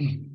Mm-hmm.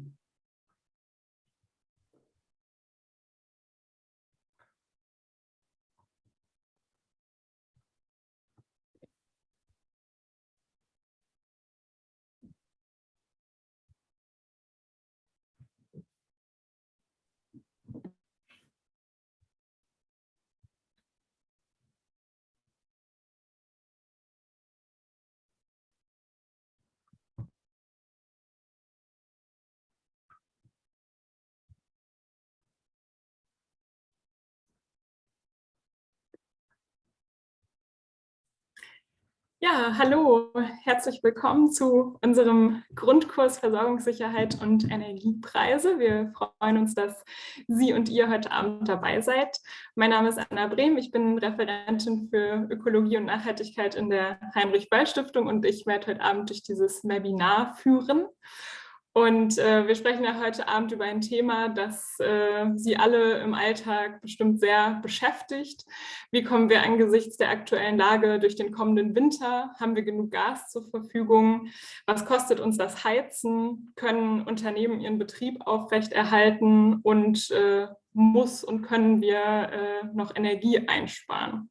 Ja, hallo, herzlich willkommen zu unserem Grundkurs Versorgungssicherheit und Energiepreise. Wir freuen uns, dass Sie und ihr heute Abend dabei seid. Mein Name ist Anna Brehm, ich bin Referentin für Ökologie und Nachhaltigkeit in der Heinrich-Böll-Stiftung und ich werde heute Abend durch dieses Webinar führen. Und äh, wir sprechen ja heute Abend über ein Thema, das äh, Sie alle im Alltag bestimmt sehr beschäftigt. Wie kommen wir angesichts der aktuellen Lage durch den kommenden Winter? Haben wir genug Gas zur Verfügung? Was kostet uns das Heizen? Können Unternehmen ihren Betrieb aufrechterhalten? Und äh, muss und können wir äh, noch Energie einsparen?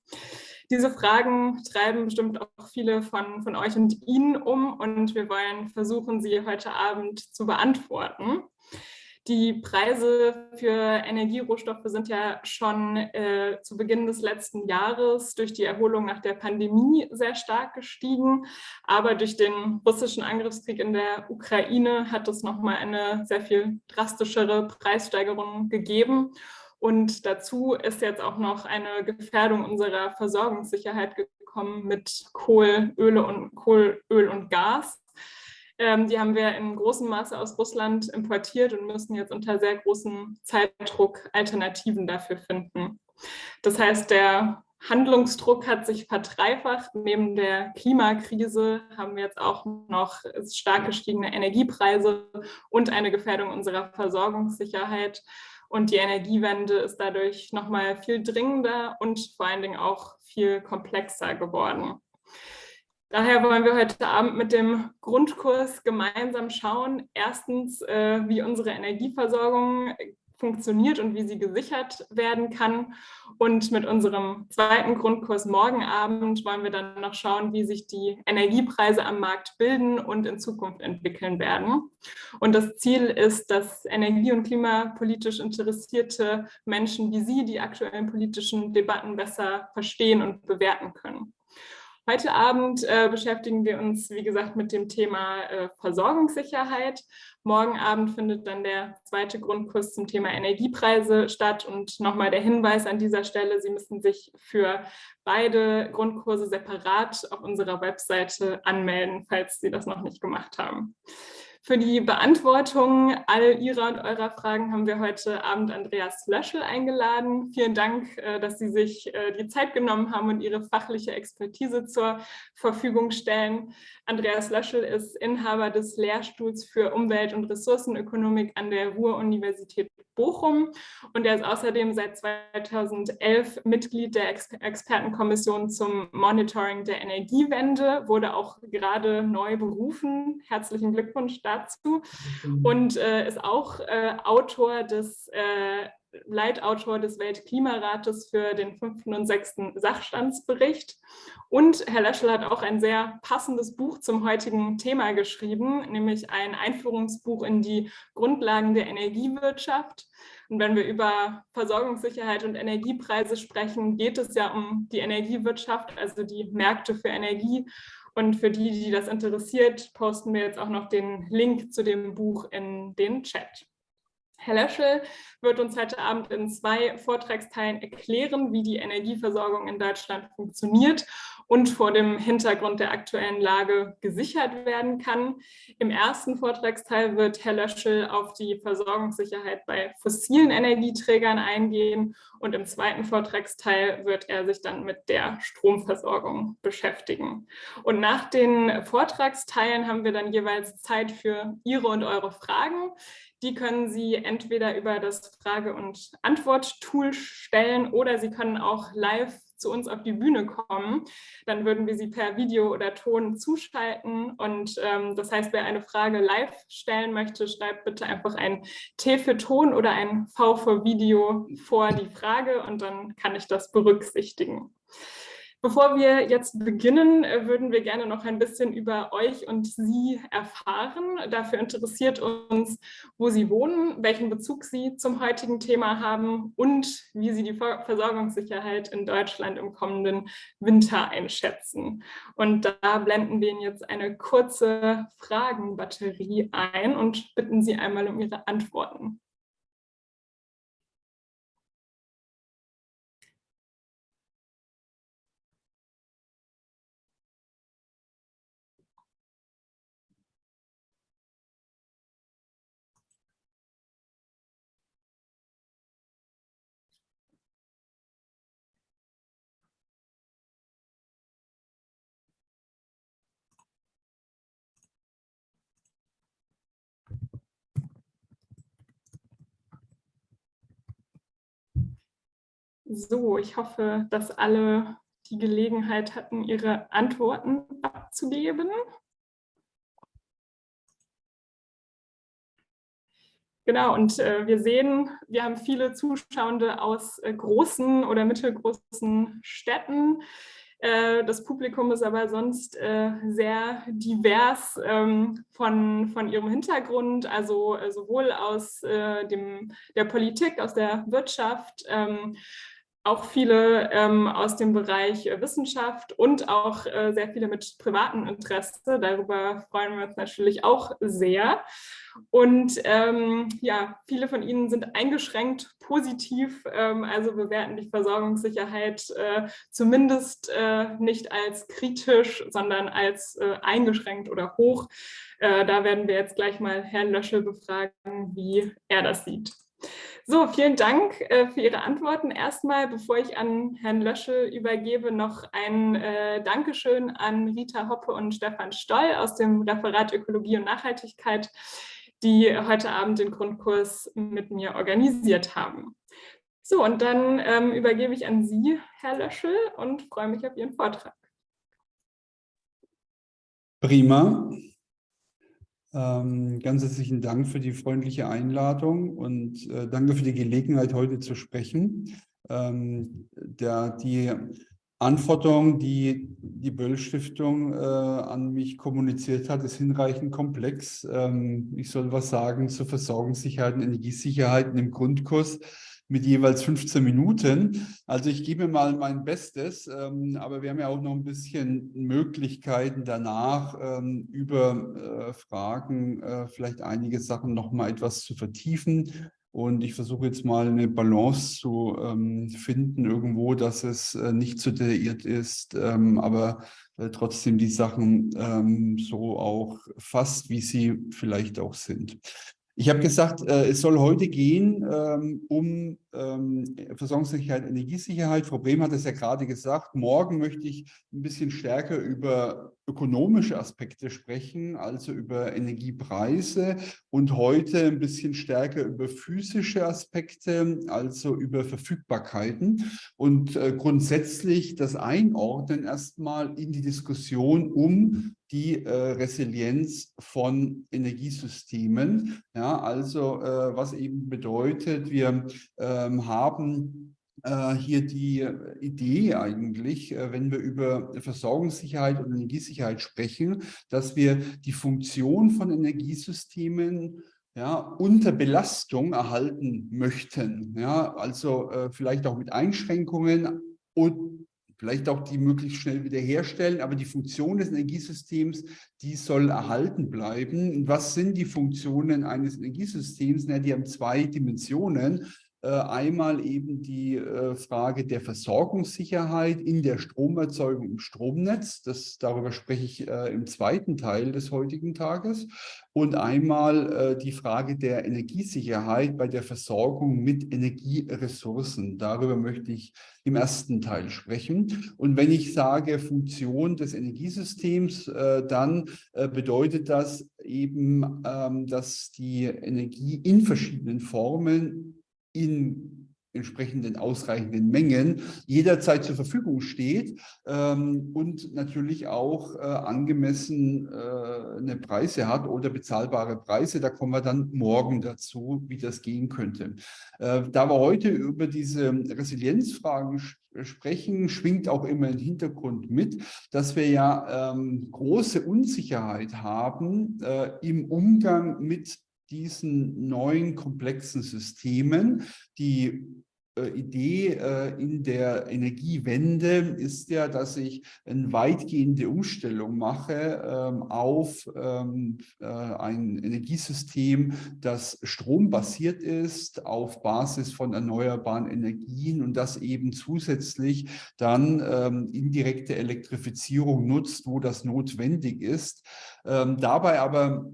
Diese Fragen treiben bestimmt auch viele von, von euch und Ihnen um und wir wollen versuchen, sie heute Abend zu beantworten. Die Preise für Energierohstoffe sind ja schon äh, zu Beginn des letzten Jahres durch die Erholung nach der Pandemie sehr stark gestiegen. Aber durch den russischen Angriffskrieg in der Ukraine hat es nochmal eine sehr viel drastischere Preissteigerung gegeben. Und dazu ist jetzt auch noch eine Gefährdung unserer Versorgungssicherheit gekommen mit Kohl, Öle und, Kohl, Öl und Gas. Ähm, die haben wir in großem Maße aus Russland importiert und müssen jetzt unter sehr großem Zeitdruck Alternativen dafür finden. Das heißt, der Handlungsdruck hat sich verdreifacht. Neben der Klimakrise haben wir jetzt auch noch stark gestiegene Energiepreise und eine Gefährdung unserer Versorgungssicherheit. Und die Energiewende ist dadurch nochmal viel dringender und vor allen Dingen auch viel komplexer geworden. Daher wollen wir heute Abend mit dem Grundkurs gemeinsam schauen, erstens, äh, wie unsere Energieversorgung funktioniert und wie sie gesichert werden kann. Und mit unserem zweiten Grundkurs morgen Abend wollen wir dann noch schauen, wie sich die Energiepreise am Markt bilden und in Zukunft entwickeln werden. Und das Ziel ist, dass energie- und klimapolitisch interessierte Menschen wie Sie die aktuellen politischen Debatten besser verstehen und bewerten können. Heute Abend äh, beschäftigen wir uns, wie gesagt, mit dem Thema äh, Versorgungssicherheit. Morgen Abend findet dann der zweite Grundkurs zum Thema Energiepreise statt. Und nochmal der Hinweis an dieser Stelle, Sie müssen sich für beide Grundkurse separat auf unserer Webseite anmelden, falls Sie das noch nicht gemacht haben. Für die Beantwortung all Ihrer und eurer Fragen haben wir heute Abend Andreas Löschel eingeladen. Vielen Dank, äh, dass Sie sich äh, die Zeit genommen haben und Ihre fachliche Expertise zur Verfügung stellen. Andreas Löschel ist Inhaber des Lehrstuhls für Umwelt- und Ressourcenökonomik an der Ruhr-Universität Bochum. Und er ist außerdem seit 2011 Mitglied der Ex Expertenkommission zum Monitoring der Energiewende, wurde auch gerade neu berufen. Herzlichen Glückwunsch dazu. Und äh, ist auch äh, Autor des äh, Leitautor des Weltklimarates für den fünften und sechsten Sachstandsbericht. Und Herr Leschel hat auch ein sehr passendes Buch zum heutigen Thema geschrieben, nämlich ein Einführungsbuch in die Grundlagen der Energiewirtschaft. Und wenn wir über Versorgungssicherheit und Energiepreise sprechen, geht es ja um die Energiewirtschaft, also die Märkte für Energie. Und für die, die das interessiert, posten wir jetzt auch noch den Link zu dem Buch in den Chat. Herr Löschel wird uns heute Abend in zwei Vortragsteilen erklären, wie die Energieversorgung in Deutschland funktioniert und vor dem Hintergrund der aktuellen Lage gesichert werden kann. Im ersten Vortragsteil wird Herr Löschel auf die Versorgungssicherheit bei fossilen Energieträgern eingehen und im zweiten Vortragsteil wird er sich dann mit der Stromversorgung beschäftigen. Und nach den Vortragsteilen haben wir dann jeweils Zeit für Ihre und eure Fragen. Die können Sie entweder über das Frage- und Antwort-Tool stellen oder Sie können auch live zu uns auf die Bühne kommen, dann würden wir sie per Video oder Ton zuschalten. Und ähm, das heißt, wer eine Frage live stellen möchte, schreibt bitte einfach ein T für Ton oder ein V für Video vor die Frage und dann kann ich das berücksichtigen. Bevor wir jetzt beginnen, äh, würden wir gerne noch ein bisschen über euch und Sie erfahren. Dafür interessiert uns, wo Sie wohnen, welchen Bezug Sie zum heutigen Thema haben und wie Sie die Versorgungssicherheit in Deutschland im kommenden Winter einschätzen. Und da blenden wir Ihnen jetzt eine kurze Fragenbatterie ein und bitten Sie einmal um Ihre Antworten. So, ich hoffe, dass alle die Gelegenheit hatten, ihre Antworten abzugeben. Genau, und äh, wir sehen, wir haben viele Zuschauende aus äh, großen oder mittelgroßen Städten. Äh, das Publikum ist aber sonst äh, sehr divers ähm, von, von ihrem Hintergrund, also äh, sowohl aus dem, der Politik, aus der Wirtschaft, ähm, auch viele ähm, aus dem Bereich äh, Wissenschaft und auch äh, sehr viele mit privatem Interesse. Darüber freuen wir uns natürlich auch sehr. Und ähm, ja, viele von Ihnen sind eingeschränkt positiv, ähm, also bewerten die Versorgungssicherheit äh, zumindest äh, nicht als kritisch, sondern als äh, eingeschränkt oder hoch. Äh, da werden wir jetzt gleich mal Herrn Löschel befragen, wie er das sieht. So, vielen Dank äh, für Ihre Antworten. Erstmal, bevor ich an Herrn Löschel übergebe, noch ein äh, Dankeschön an Rita Hoppe und Stefan Stoll aus dem Referat Ökologie und Nachhaltigkeit, die heute Abend den Grundkurs mit mir organisiert haben. So, und dann ähm, übergebe ich an Sie, Herr Löschel, und freue mich auf Ihren Vortrag. Prima. Ähm, ganz herzlichen Dank für die freundliche Einladung und äh, danke für die Gelegenheit, heute zu sprechen. Ähm, der, die Anforderung, die die Böll-Stiftung äh, an mich kommuniziert hat, ist hinreichend komplex. Ähm, ich soll was sagen zur Versorgungssicherheit und Energiesicherheit im Grundkurs mit jeweils 15 Minuten. Also ich gebe mal mein Bestes, ähm, aber wir haben ja auch noch ein bisschen Möglichkeiten danach ähm, über äh, Fragen äh, vielleicht einige Sachen noch mal etwas zu vertiefen. Und ich versuche jetzt mal eine Balance zu ähm, finden irgendwo, dass es äh, nicht zu detailliert ist, ähm, aber äh, trotzdem die Sachen ähm, so auch fast, wie sie vielleicht auch sind. Ich habe gesagt, äh, es soll heute gehen ähm, um ähm, Versorgungssicherheit, Energiesicherheit. Frau Brehm hat es ja gerade gesagt. Morgen möchte ich ein bisschen stärker über ökonomische Aspekte sprechen, also über Energiepreise und heute ein bisschen stärker über physische Aspekte, also über Verfügbarkeiten und äh, grundsätzlich das Einordnen erstmal in die Diskussion um die äh, Resilienz von Energiesystemen. Ja, also äh, was eben bedeutet, wir ähm, haben äh, hier die Idee eigentlich, äh, wenn wir über Versorgungssicherheit und Energiesicherheit sprechen, dass wir die Funktion von Energiesystemen ja, unter Belastung erhalten möchten. Ja, also äh, vielleicht auch mit Einschränkungen und vielleicht auch die möglichst schnell wiederherstellen, aber die Funktion des Energiesystems, die soll erhalten bleiben. Und was sind die Funktionen eines Energiesystems? Na, die haben zwei Dimensionen. Äh, einmal eben die äh, Frage der Versorgungssicherheit in der Stromerzeugung im Stromnetz. Das, darüber spreche ich äh, im zweiten Teil des heutigen Tages. Und einmal die Frage der Energiesicherheit bei der Versorgung mit Energieressourcen. Darüber möchte ich im ersten Teil sprechen. Und wenn ich sage Funktion des Energiesystems, dann bedeutet das eben, ähm, dass die Energie in verschiedenen Formen in entsprechenden ausreichenden Mengen jederzeit zur Verfügung steht ähm, und natürlich auch äh, angemessen äh, Preise hat oder bezahlbare Preise. Da kommen wir dann morgen dazu, wie das gehen könnte. Äh, da wir heute über diese Resilienzfragen sprechen, schwingt auch immer im Hintergrund mit, dass wir ja ähm, große Unsicherheit haben äh, im Umgang mit diesen neuen komplexen Systemen, die äh, Idee äh, in der Energiewende ist ja, dass ich eine weitgehende Umstellung mache ähm, auf ähm, äh, ein Energiesystem, das strombasiert ist, auf Basis von erneuerbaren Energien und das eben zusätzlich dann ähm, indirekte Elektrifizierung nutzt, wo das notwendig ist. Dabei aber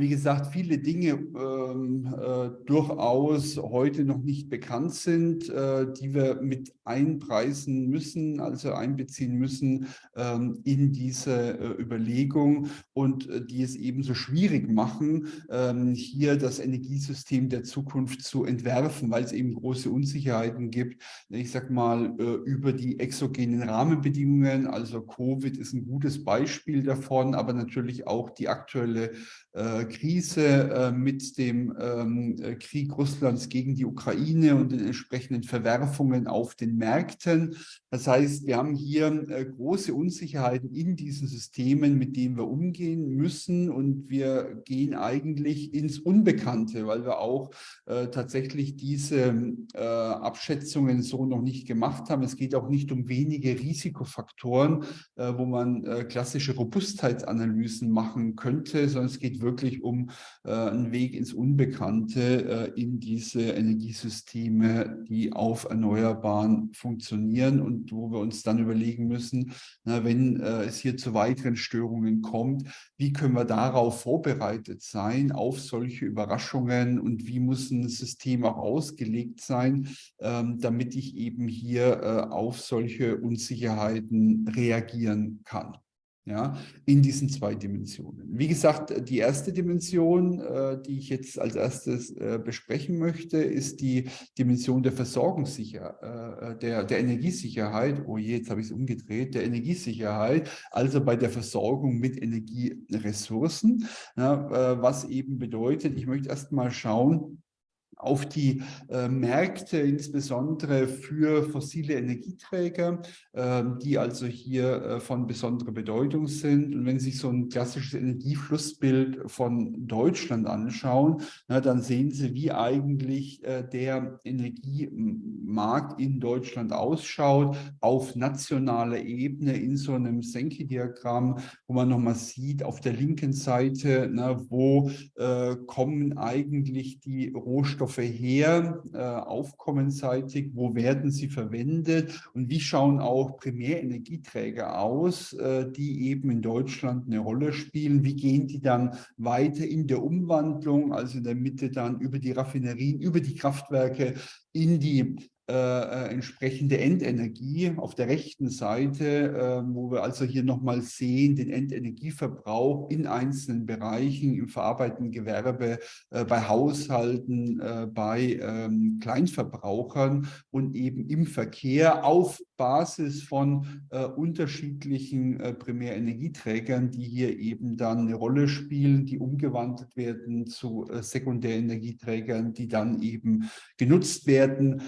wie gesagt, viele Dinge ähm, äh, durchaus heute noch nicht bekannt sind, äh, die wir mit einpreisen müssen, also einbeziehen müssen ähm, in diese äh, Überlegung und äh, die es ebenso schwierig machen, ähm, hier das Energiesystem der Zukunft zu entwerfen, weil es eben große Unsicherheiten gibt. Ich sage mal, äh, über die exogenen Rahmenbedingungen, also Covid ist ein gutes Beispiel davon, aber natürlich auch die aktuelle Krise äh, mit dem ähm, äh, Krieg Russlands gegen die Ukraine und den entsprechenden Verwerfungen auf den Märkten. Das heißt, wir haben hier große Unsicherheiten in diesen Systemen, mit denen wir umgehen müssen und wir gehen eigentlich ins Unbekannte, weil wir auch tatsächlich diese Abschätzungen so noch nicht gemacht haben. Es geht auch nicht um wenige Risikofaktoren, wo man klassische Robustheitsanalysen machen könnte, sondern es geht wirklich um äh, einen Weg ins Unbekannte, äh, in diese Energiesysteme, die auf Erneuerbaren funktionieren und wo wir uns dann überlegen müssen, na, wenn äh, es hier zu weiteren Störungen kommt, wie können wir darauf vorbereitet sein, auf solche Überraschungen und wie muss ein System auch ausgelegt sein, ähm, damit ich eben hier äh, auf solche Unsicherheiten reagieren kann ja, in diesen zwei Dimensionen. Wie gesagt, die erste Dimension, äh, die ich jetzt als erstes äh, besprechen möchte, ist die Dimension der Versorgungssicherheit, äh, der, der Energiesicherheit, oh je, jetzt habe ich es umgedreht, der Energiesicherheit, also bei der Versorgung mit Energieressourcen, ja, äh, was eben bedeutet, ich möchte erst mal schauen, auf die äh, Märkte, insbesondere für fossile Energieträger, äh, die also hier äh, von besonderer Bedeutung sind. Und wenn Sie sich so ein klassisches Energieflussbild von Deutschland anschauen, na, dann sehen Sie, wie eigentlich äh, der Energiemarkt in Deutschland ausschaut, auf nationaler Ebene in so einem Senke-Diagramm, wo man nochmal sieht, auf der linken Seite, na, wo äh, kommen eigentlich die Rohstoffe Rohstoffe her, äh, aufkommenseitig, wo werden sie verwendet? Und wie schauen auch Primärenergieträger aus, äh, die eben in Deutschland eine Rolle spielen, wie gehen die dann weiter in der Umwandlung, also in der Mitte dann über die Raffinerien, über die Kraftwerke in die äh, äh, entsprechende Endenergie auf der rechten Seite, äh, wo wir also hier nochmal sehen, den Endenergieverbrauch in einzelnen Bereichen, im verarbeitenden Gewerbe, äh, bei Haushalten, äh, bei ähm, Kleinverbrauchern und eben im Verkehr auf Basis von äh, unterschiedlichen Primärenergieträgern, die hier eben dann eine Rolle spielen, die umgewandelt werden zu Sekundärenergieträgern, die dann eben genutzt werden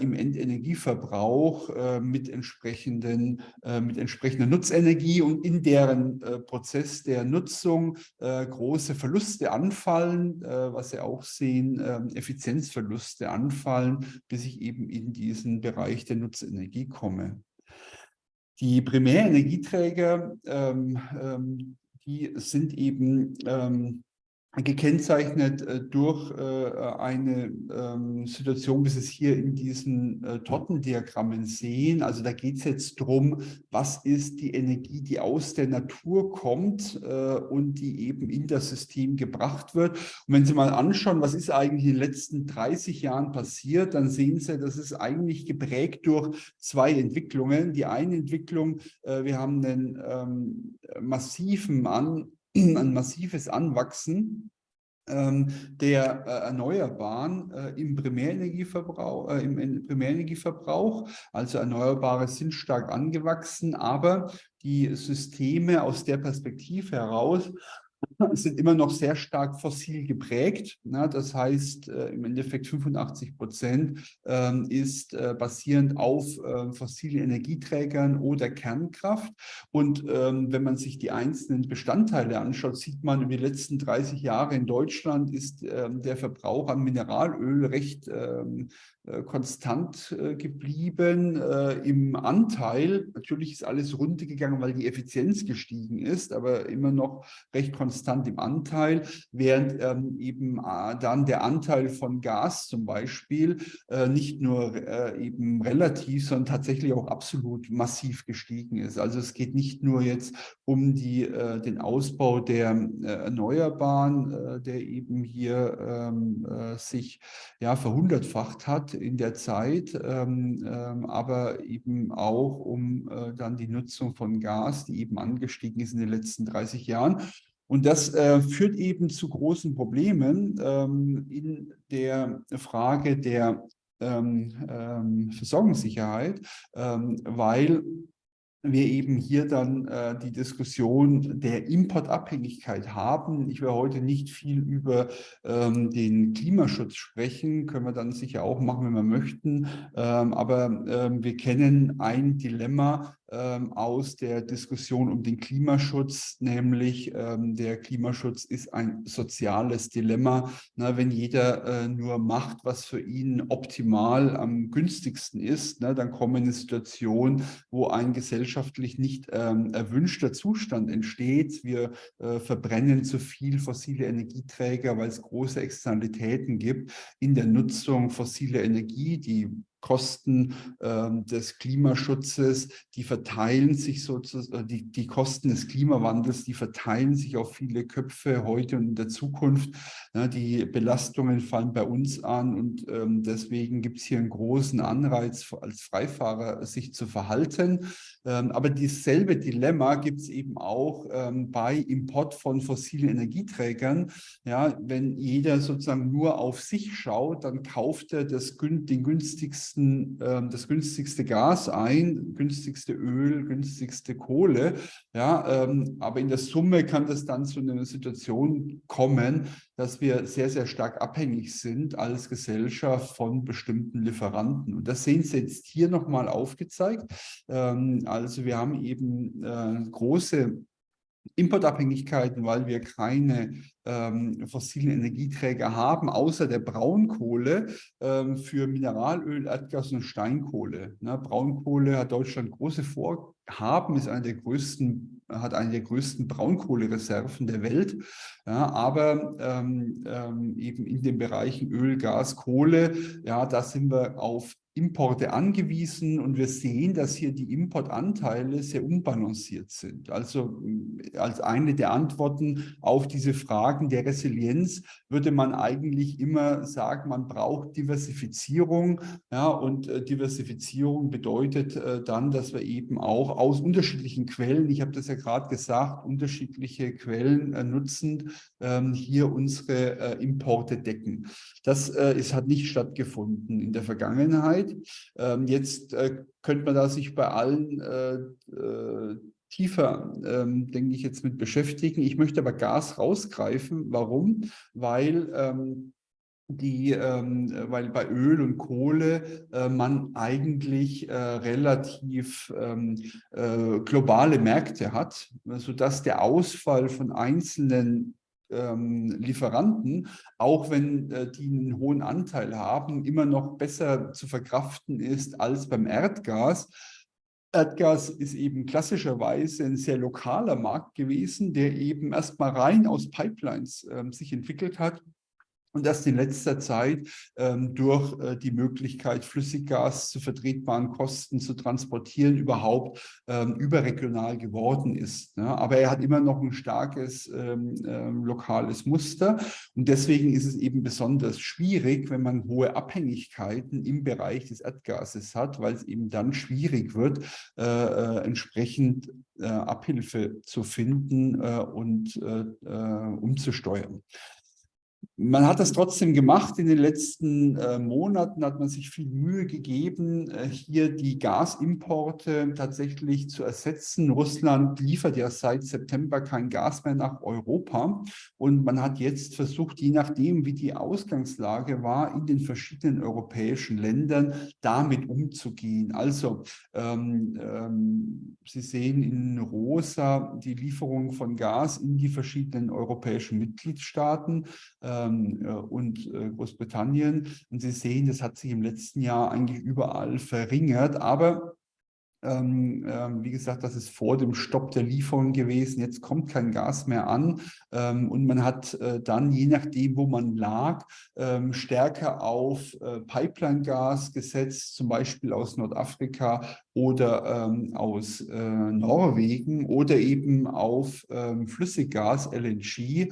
im Endenergieverbrauch äh, mit, entsprechenden, äh, mit entsprechender Nutzenergie und in deren äh, Prozess der Nutzung äh, große Verluste anfallen, äh, was Sie auch sehen, ähm, Effizienzverluste anfallen, bis ich eben in diesen Bereich der Nutzenergie komme. Die Primärenergieträger, ähm, ähm, die sind eben ähm, gekennzeichnet äh, durch äh, eine ähm, Situation, wie Sie es hier in diesen äh, Tortendiagrammen sehen. Also da geht es jetzt darum, was ist die Energie, die aus der Natur kommt und die eben in das System gebracht wird. Und wenn Sie mal anschauen, was ist eigentlich in den letzten 30 Jahren passiert, dann sehen Sie, das ist eigentlich geprägt durch zwei Entwicklungen. Die eine Entwicklung, wir haben einen ähm, massiven An ein massives Anwachsen ähm, der äh, Erneuerbaren äh, im, Primärenergieverbrauch, äh, im, im Primärenergieverbrauch. Also Erneuerbare sind stark angewachsen, aber die Systeme aus der Perspektive heraus sind immer noch sehr stark fossil geprägt. Na, das heißt, äh, im Endeffekt 85 Prozent äh, ist äh, basierend auf äh, fossilen Energieträgern oder Kernkraft. Und ähm, wenn man sich die einzelnen Bestandteile anschaut, sieht man, über die letzten 30 Jahre in Deutschland ist ähm, der Verbrauch an Mineralöl recht ähm, äh, konstant äh, geblieben äh, im Anteil. Natürlich ist alles runtergegangen, weil die Effizienz gestiegen ist, aber immer noch recht konstant im Anteil, während ähm, eben dann der Anteil von Gas zum Beispiel nicht nur eben relativ, sondern tatsächlich auch absolut massiv gestiegen ist. Also es geht nicht nur jetzt um die, den Ausbau der Erneuerbaren, der eben hier ähm, sich ja verhundertfacht hat in der Zeit, ähm, ähm, aber eben auch um äh, dann die Nutzung von Gas, die eben angestiegen ist in den letzten 30 Jahren. Und das äh, führt eben zu großen Problemen ähm, in der Frage der ähm, ähm, Versorgungssicherheit, ähm, weil wir eben hier dann äh, die Diskussion der Importabhängigkeit haben. Ich will heute nicht viel über ähm, den Klimaschutz sprechen, können wir dann sicher auch machen, wenn wir möchten. Ähm, aber ähm, wir kennen ein Dilemma, aus der Diskussion um den Klimaschutz, nämlich ähm, der Klimaschutz ist ein soziales Dilemma. Na, wenn jeder äh, nur macht, was für ihn optimal am günstigsten ist, na, dann kommen eine Situation, wo ein gesellschaftlich nicht ähm, erwünschter Zustand entsteht. Wir äh, verbrennen zu viel fossile Energieträger, weil es große Externalitäten gibt in der Nutzung fossiler Energie, die Kosten äh, des Klimaschutzes, die verteilen sich sozusagen, äh, die, die Kosten des Klimawandels, die verteilen sich auf viele Köpfe heute und in der Zukunft. Die Belastungen fallen bei uns an und ähm, deswegen gibt es hier einen großen Anreiz als Freifahrer, sich zu verhalten. Ähm, aber dasselbe Dilemma gibt es eben auch ähm, bei Import von fossilen Energieträgern. Ja, wenn jeder sozusagen nur auf sich schaut, dann kauft er das, den günstigsten, äh, das günstigste Gas ein, günstigste Öl, günstigste Kohle. Ja, ähm, aber in der Summe kann das dann zu einer Situation kommen, dass wir sehr, sehr stark abhängig sind als Gesellschaft von bestimmten Lieferanten. Und das sehen Sie jetzt hier nochmal aufgezeigt. Ähm, also wir haben eben äh, große Importabhängigkeiten, weil wir keine ähm, fossilen Energieträger haben, außer der Braunkohle ähm, für Mineralöl, Erdgas und Steinkohle. Ne, Braunkohle hat Deutschland große Vorhaben, ist eine der größten, hat eine der größten Braunkohlereserven der Welt. Ja, aber ähm, ähm eben in den Bereichen Öl, Gas, Kohle, ja, da sind wir auf Importe angewiesen und wir sehen, dass hier die Importanteile sehr unbalanciert sind. Also äh, als eine der Antworten auf diese Fragen der Resilienz würde man eigentlich immer sagen, man braucht Diversifizierung. Ja, und äh, Diversifizierung bedeutet äh, dann, dass wir eben auch aus unterschiedlichen Quellen, ich habe das ja gerade gesagt, unterschiedliche Quellen äh, nutzend ähm, hier unsere äh, Importe decken. Das äh, ist, hat nicht stattgefunden in der Vergangenheit. Zeit. Ähm, jetzt äh, könnte man da sich bei allen äh, äh, tiefer, ähm, denke ich, jetzt mit beschäftigen. Ich möchte aber Gas rausgreifen. Warum? Weil ähm, die, ähm, weil bei Öl und Kohle äh, man eigentlich äh, relativ ähm, äh, globale Märkte hat, sodass der Ausfall von einzelnen ähm, Lieferanten, auch wenn äh, die einen hohen Anteil haben, immer noch besser zu verkraften ist als beim Erdgas. Erdgas ist eben klassischerweise ein sehr lokaler Markt gewesen, der eben erstmal rein aus Pipelines äh, sich entwickelt hat und das in letzter Zeit ähm, durch äh, die Möglichkeit, Flüssiggas zu vertretbaren Kosten zu transportieren, überhaupt ähm, überregional geworden ist. Ne? Aber er hat immer noch ein starkes ähm, ähm, lokales Muster und deswegen ist es eben besonders schwierig, wenn man hohe Abhängigkeiten im Bereich des Erdgases hat, weil es eben dann schwierig wird, äh, äh, entsprechend äh, Abhilfe zu finden äh, und äh, umzusteuern. Man hat das trotzdem gemacht. In den letzten äh, Monaten hat man sich viel Mühe gegeben, äh, hier die Gasimporte tatsächlich zu ersetzen. Russland liefert ja seit September kein Gas mehr nach Europa. Und man hat jetzt versucht, je nachdem, wie die Ausgangslage war, in den verschiedenen europäischen Ländern damit umzugehen. Also ähm, ähm, Sie sehen in rosa die Lieferung von Gas in die verschiedenen europäischen Mitgliedstaaten. Äh, und äh, Großbritannien. Und Sie sehen, das hat sich im letzten Jahr eigentlich überall verringert. Aber ähm, ähm, wie gesagt, das ist vor dem Stopp der Lieferung gewesen. Jetzt kommt kein Gas mehr an ähm, und man hat äh, dann, je nachdem, wo man lag, ähm, stärker auf äh, Pipeline-Gas gesetzt, zum Beispiel aus Nordafrika oder ähm, aus äh, Norwegen oder eben auf ähm, Flüssiggas, LNG,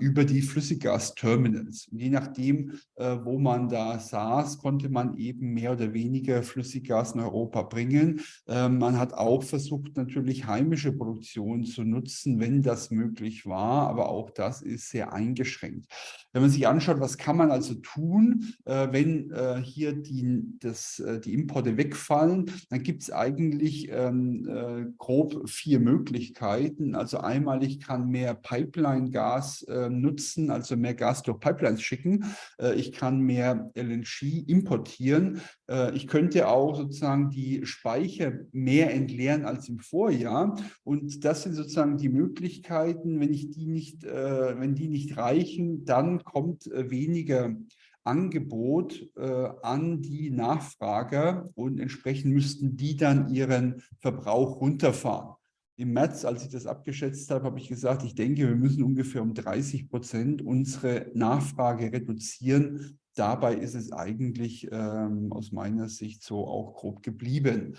über die Flüssiggasterminals. Je nachdem, äh, wo man da saß, konnte man eben mehr oder weniger Flüssiggas in Europa bringen. Ähm, man hat auch versucht, natürlich heimische Produktion zu nutzen, wenn das möglich war, aber auch das ist sehr eingeschränkt. Wenn man sich anschaut, was kann man also tun, äh, wenn äh, hier die, das, äh, die Importe wegfallen, dann gibt es eigentlich ähm, äh, grob vier Möglichkeiten. Also einmal, ich kann mehr Pipeline-Gas äh, nutzen, also mehr Gas durch Pipelines schicken. Äh, ich kann mehr LNG importieren. ich könnte auch sozusagen die Speicher mehr entleeren als im Vorjahr. Und das sind sozusagen die Möglichkeiten, wenn ich die nicht, wenn die nicht reichen, dann kommt äh, weniger Angebot äh, an die Nachfrager und entsprechend müssten die dann ihren Verbrauch runterfahren. Im März, als ich das abgeschätzt habe, habe ich gesagt, ich denke, wir müssen ungefähr um 30 Prozent unsere Nachfrage reduzieren. Dabei ist es eigentlich ähm, aus meiner Sicht so auch grob geblieben.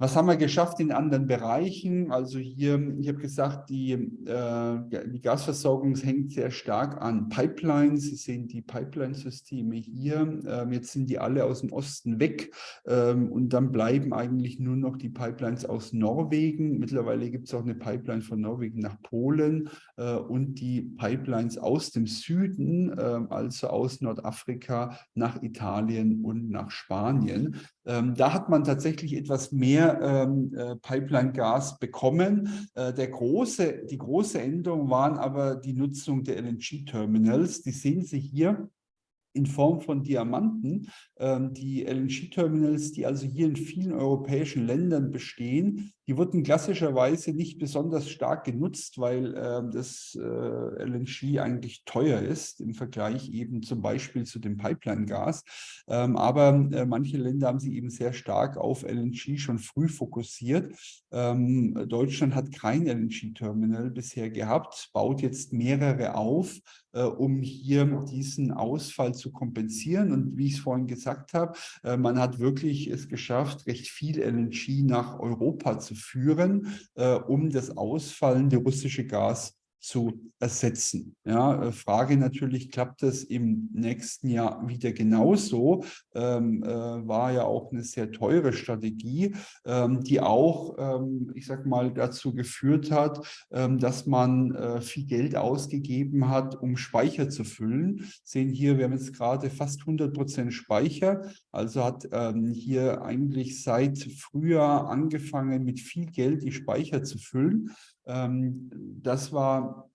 Was haben wir geschafft in anderen Bereichen? Also hier, ich habe gesagt, die, äh, die Gasversorgung hängt sehr stark an Pipelines. Sie sehen die Pipeline-Systeme hier. Ähm, jetzt sind die alle aus dem Osten weg ähm, und dann bleiben eigentlich nur noch die Pipelines aus Norwegen. Mittlerweile gibt es auch eine Pipeline von Norwegen nach Polen äh, und die Pipelines aus dem Süden, äh, also aus Nordafrika nach Italien und nach Spanien. Ähm, da hat man tatsächlich etwas mehr ähm, äh, Pipeline-Gas bekommen. Äh, der große, die große Änderung waren aber die Nutzung der LNG-Terminals. Die sehen Sie hier in Form von Diamanten. Ähm, die LNG-Terminals, die also hier in vielen europäischen Ländern bestehen, die wurden klassischerweise nicht besonders stark genutzt, weil äh, das äh, LNG eigentlich teuer ist im Vergleich eben zum Beispiel zu dem Pipeline-Gas. Ähm, aber äh, manche Länder haben sich eben sehr stark auf LNG schon früh fokussiert. Ähm, Deutschland hat kein LNG-Terminal bisher gehabt, baut jetzt mehrere auf, äh, um hier diesen Ausfall zu kompensieren. Und wie ich es vorhin gesagt habe, äh, man hat wirklich es geschafft, recht viel LNG nach Europa zu führen, äh, um das ausfallende russische Gas zu ersetzen. Ja, äh, Frage natürlich, klappt das im nächsten Jahr wieder genauso? Ähm, äh, war ja auch eine sehr teure Strategie, ähm, die auch, ähm, ich sag mal, dazu geführt hat, ähm, dass man äh, viel Geld ausgegeben hat, um Speicher zu füllen. Sehen hier, wir haben jetzt gerade fast 100 Prozent Speicher, also hat ähm, hier eigentlich seit Frühjahr angefangen, mit viel Geld die Speicher zu füllen. Ähm, das war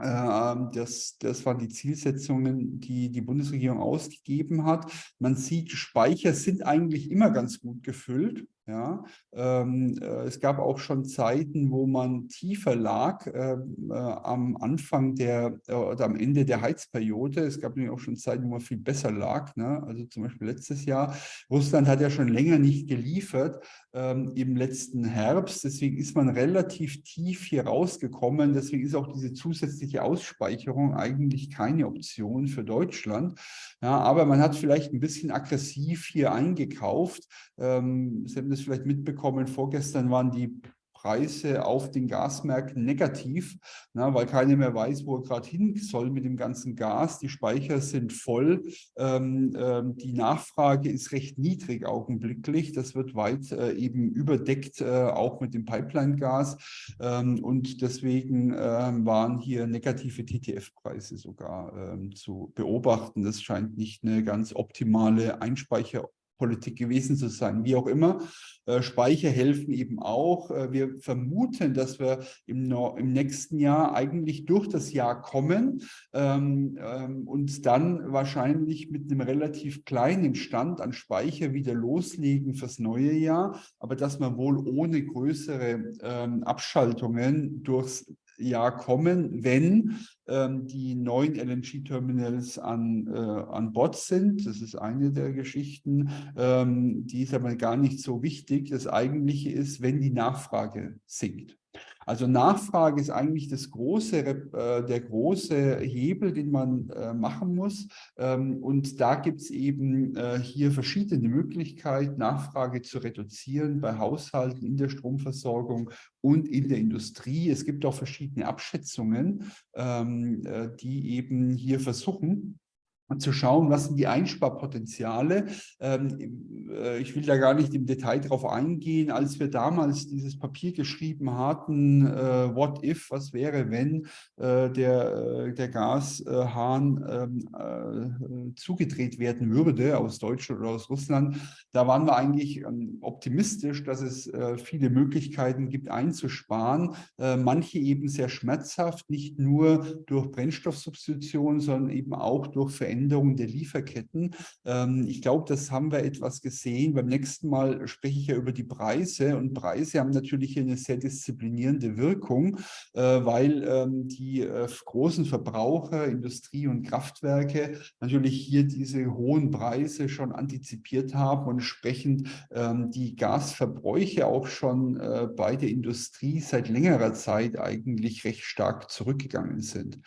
ähm, das, das waren die Zielsetzungen, die die Bundesregierung ausgegeben hat. Man sieht, Speicher sind eigentlich immer ganz gut gefüllt. Ja, ähm, äh, es gab auch schon Zeiten, wo man tiefer lag äh, äh, am Anfang der äh, oder am Ende der Heizperiode. Es gab nämlich auch schon Zeiten, wo man viel besser lag. Ne? Also zum Beispiel letztes Jahr. Russland hat ja schon länger nicht geliefert ähm, im letzten Herbst. Deswegen ist man relativ tief hier rausgekommen. Deswegen ist auch diese zusätzliche Ausspeicherung eigentlich keine Option für Deutschland. Ja, aber man hat vielleicht ein bisschen aggressiv hier eingekauft. Ähm, Sie haben das vielleicht mitbekommen, vorgestern waren die Preise auf den Gasmärkten negativ, na, weil keiner mehr weiß, wo er gerade hin soll mit dem ganzen Gas. Die Speicher sind voll. Ähm, ähm, die Nachfrage ist recht niedrig augenblicklich. Das wird weit äh, eben überdeckt, äh, auch mit dem Pipeline-Gas. Ähm, und deswegen äh, waren hier negative TTF-Preise sogar ähm, zu beobachten. Das scheint nicht eine ganz optimale Einspeicher Politik gewesen zu sein. Wie auch immer, äh, Speicher helfen eben auch. Äh, wir vermuten, dass wir im, im, nächsten Jahr eigentlich durch das Jahr kommen ähm, ähm, und dann wahrscheinlich mit einem relativ kleinen Stand an Speicher wieder loslegen fürs neue Jahr, aber dass man wohl ohne größere ähm, Abschaltungen durchs Jahr kommen, wenn ähm, die neuen LNG-Terminals an, äh, an Bord sind. Das ist eine der Geschichten. Ähm, die ist aber gar nicht so wichtig. Das Eigentliche ist, wenn die Nachfrage sinkt. Also Nachfrage ist eigentlich das große, äh, der große Hebel, den man äh, machen muss. Ähm, und da gibt es eben äh, hier verschiedene Möglichkeiten, Nachfrage zu reduzieren bei Haushalten, in der Stromversorgung und in der Industrie. Es gibt auch verschiedene Abschätzungen, ähm, die eben hier versuchen, und zu schauen, was sind die Einsparpotenziale. Ähm, äh, ich will da gar nicht im Detail drauf eingehen. Als wir damals dieses Papier geschrieben hatten, äh, what if, was wäre, wenn äh, der, der Gashahn ähm, äh, zugedreht werden würde aus Deutschland oder aus Russland, da waren wir eigentlich ähm, optimistisch, dass es viele Möglichkeiten gibt einzusparen. manche eben sehr schmerzhaft, nicht nur durch Brennstoffsubstitution, sondern eben auch durch Veränderungen Veränderung der Lieferketten. Ähm, ich glaube, das haben wir etwas gesehen. Beim nächsten Mal spreche ich ja über die Preise und Preise haben natürlich eine sehr disziplinierende Wirkung, äh, weil ähm, die äh, großen Verbraucher, Industrie und Kraftwerke natürlich hier diese hohen Preise schon antizipiert haben und entsprechend ähm, die Gasverbräuche auch schon äh, bei der Industrie seit längerer Zeit eigentlich recht stark zurückgegangen sind.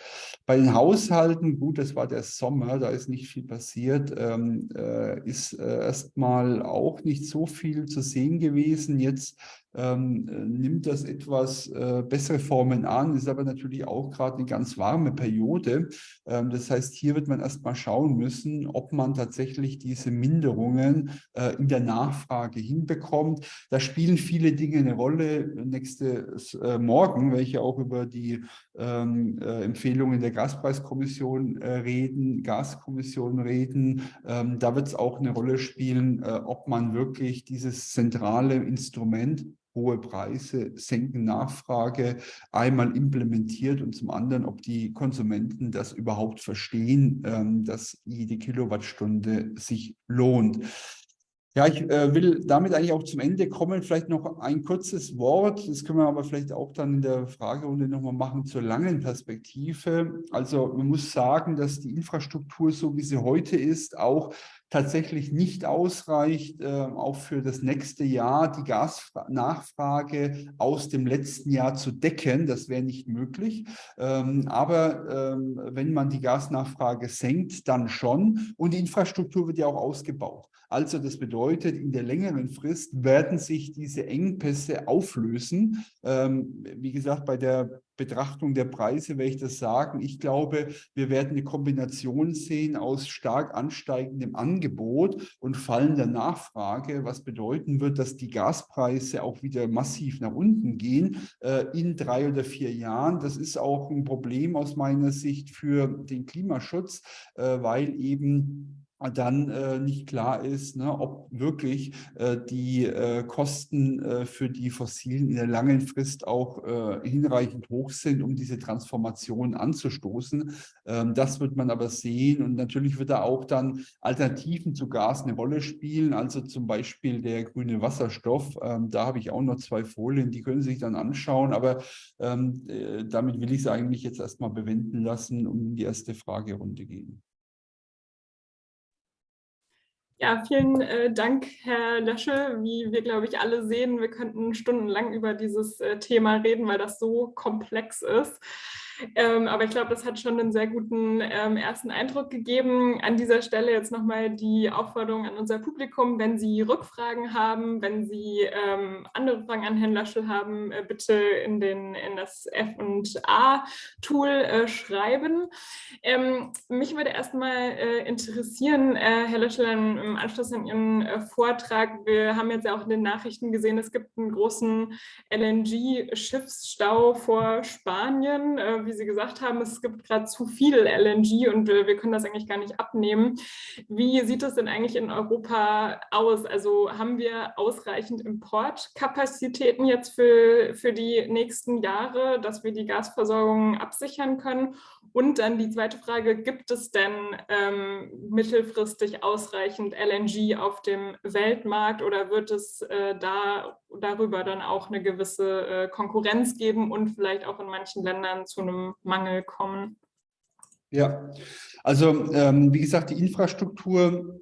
Bei den Haushalten, gut, das war der Sommer, da ist nicht viel passiert, ähm, äh, ist äh, erstmal auch nicht so viel zu sehen gewesen. Jetzt ähm, äh, nimmt das etwas äh, bessere Formen an, ist aber natürlich auch gerade eine ganz warme Periode. Ähm, das heißt, hier wird man erstmal schauen müssen, ob man tatsächlich diese Minderungen äh, in der Nachfrage hinbekommt. Da spielen viele Dinge eine Rolle. Nächste äh, Morgen ja auch über die ähm, äh, Empfehlungen der Gaspreiskommission äh, reden, Gaskommission reden. Ähm, da wird es auch eine Rolle spielen, ob man wirklich dieses zentrale Instrument hohe Preise senken Nachfrage einmal implementiert und zum anderen, ob die Konsumenten das überhaupt verstehen, ähm, dass jede Kilowattstunde sich lohnt. Ja, ich äh, will damit eigentlich auch zum Ende kommen. Vielleicht noch ein kurzes Wort. Das können wir aber vielleicht auch dann in der Fragerunde nochmal machen zur langen Perspektive. Also man muss sagen, dass die Infrastruktur, so wie sie heute ist, auch tatsächlich nicht ausreicht, äh, auch für das nächste Jahr die Gasnachfrage aus dem letzten Jahr zu decken. Das wäre nicht möglich. Ähm, aber ähm, wenn man die Gasnachfrage senkt, dann schon. Und die Infrastruktur wird ja auch ausgebaut. Also das bedeutet, in der längeren Frist werden sich diese Engpässe auflösen. Ähm, wie gesagt, bei der Betrachtung der Preise werde ich das sagen. Ich glaube, wir werden eine Kombination sehen aus stark ansteigendem Angebot und fallender Nachfrage, was bedeuten wird, dass die Gaspreise auch wieder massiv nach unten gehen äh, in drei oder vier Jahren. Das ist auch ein Problem aus meiner Sicht für den Klimaschutz, äh, weil eben dann äh, nicht klar ist, ne, ob wirklich äh, die äh, Kosten äh, für die Fossilen in der langen Frist auch äh, hinreichend hoch sind, um diese Transformation anzustoßen. Ähm, das wird man aber sehen und natürlich wird da auch dann Alternativen zu Gas eine Rolle spielen, also zum Beispiel der grüne Wasserstoff. Ähm, da habe ich auch noch zwei Folien, die können Sie sich dann anschauen, aber ähm, äh, damit will ich es eigentlich jetzt erstmal bewenden lassen und in die erste Fragerunde gehen. Ja, vielen äh, Dank, Herr Lösche. Wie wir, glaube ich, alle sehen, wir könnten stundenlang über dieses äh, Thema reden, weil das so komplex ist. Ähm, aber ich glaube, das hat schon einen sehr guten ähm, ersten Eindruck gegeben. An dieser Stelle jetzt nochmal die Aufforderung an unser Publikum, wenn Sie Rückfragen haben, wenn Sie ähm, andere Fragen an Herrn Laschel haben, äh, bitte in, den, in das F&A-Tool äh, schreiben. Ähm, mich würde erstmal äh, interessieren, äh, Herr Laschel, im Anschluss an Ihren äh, Vortrag, wir haben jetzt ja auch in den Nachrichten gesehen, es gibt einen großen LNG-Schiffsstau vor Spanien. Äh, wie Sie gesagt haben, es gibt gerade zu viel LNG und äh, wir können das eigentlich gar nicht abnehmen. Wie sieht es denn eigentlich in Europa aus? Also haben wir ausreichend Importkapazitäten jetzt für, für die nächsten Jahre, dass wir die Gasversorgung absichern können? Und dann die zweite Frage, gibt es denn ähm, mittelfristig ausreichend LNG auf dem Weltmarkt oder wird es äh, da darüber dann auch eine gewisse äh, Konkurrenz geben und vielleicht auch in manchen Ländern zu einem Mangel kommen? Ja, also ähm, wie gesagt, die Infrastruktur,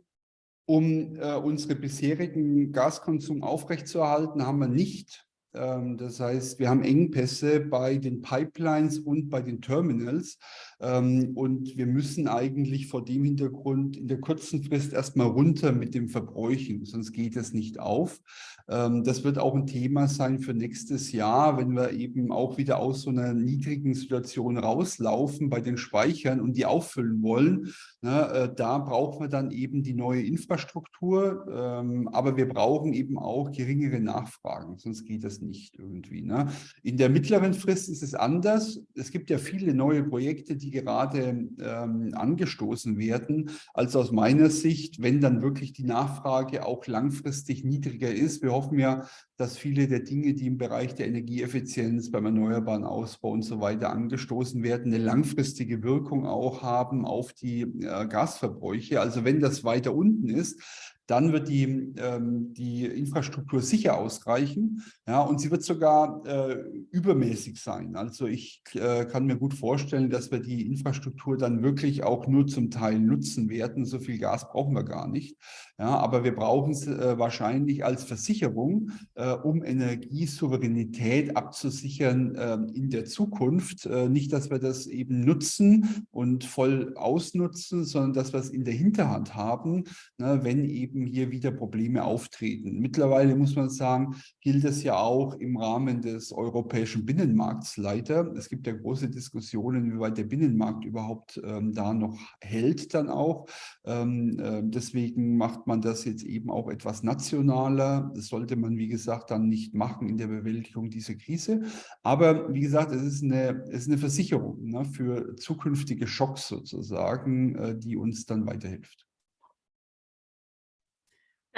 um äh, unsere bisherigen Gaskonsum aufrechtzuerhalten, haben wir nicht. Ähm, das heißt, wir haben Engpässe bei den Pipelines und bei den Terminals. Ähm, und wir müssen eigentlich vor dem Hintergrund in der kurzen Frist erstmal runter mit dem Verbräuchen, sonst geht es nicht auf. Ähm, das wird auch ein Thema sein für nächstes Jahr, wenn wir eben auch wieder aus so einer niedrigen Situation rauslaufen bei den Speichern und die auffüllen wollen. Ne, äh, da brauchen wir dann eben die neue Infrastruktur, ähm, aber wir brauchen eben auch geringere Nachfragen, sonst geht das nicht irgendwie. Ne. In der mittleren Frist ist es anders. Es gibt ja viele neue Projekte, die gerade ähm, angestoßen werden. Also aus meiner Sicht, wenn dann wirklich die Nachfrage auch langfristig niedriger ist, wir hoffen ja, dass viele der Dinge, die im Bereich der Energieeffizienz, beim erneuerbaren Ausbau und so weiter angestoßen werden, eine langfristige Wirkung auch haben auf die äh, Gasverbräuche. Also wenn das weiter unten ist, dann wird die, ähm, die Infrastruktur sicher ausreichen ja, und sie wird sogar äh, übermäßig sein. Also ich äh, kann mir gut vorstellen, dass wir die Infrastruktur dann wirklich auch nur zum Teil nutzen werden. So viel Gas brauchen wir gar nicht. Ja, aber wir brauchen es äh, wahrscheinlich als Versicherung, äh, um Energiesouveränität abzusichern äh, in der Zukunft. Äh, nicht, dass wir das eben nutzen und voll ausnutzen, sondern dass wir es in der Hinterhand haben, ne, wenn eben hier wieder Probleme auftreten. Mittlerweile muss man sagen, gilt es ja auch im Rahmen des europäischen Binnenmarkts leider. Es gibt ja große Diskussionen, wie weit der Binnenmarkt überhaupt ähm, da noch hält dann auch. Ähm, äh, deswegen macht man das jetzt eben auch etwas nationaler. Das sollte man, wie gesagt, dann nicht machen in der Bewältigung dieser Krise. Aber wie gesagt, es ist eine, es ist eine Versicherung ne, für zukünftige Schocks sozusagen, äh, die uns dann weiterhilft.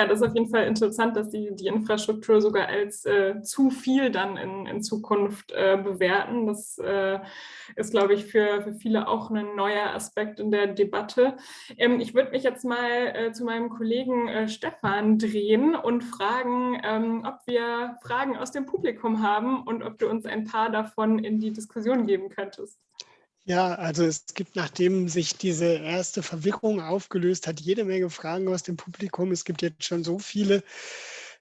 Ja, das ist auf jeden Fall interessant, dass Sie die Infrastruktur sogar als äh, zu viel dann in, in Zukunft äh, bewerten. Das äh, ist, glaube ich, für, für viele auch ein neuer Aspekt in der Debatte. Ähm, ich würde mich jetzt mal äh, zu meinem Kollegen äh, Stefan drehen und fragen, ähm, ob wir Fragen aus dem Publikum haben und ob du uns ein paar davon in die Diskussion geben könntest. Ja, also es gibt, nachdem sich diese erste Verwirrung aufgelöst hat, jede Menge Fragen aus dem Publikum. Es gibt jetzt schon so viele,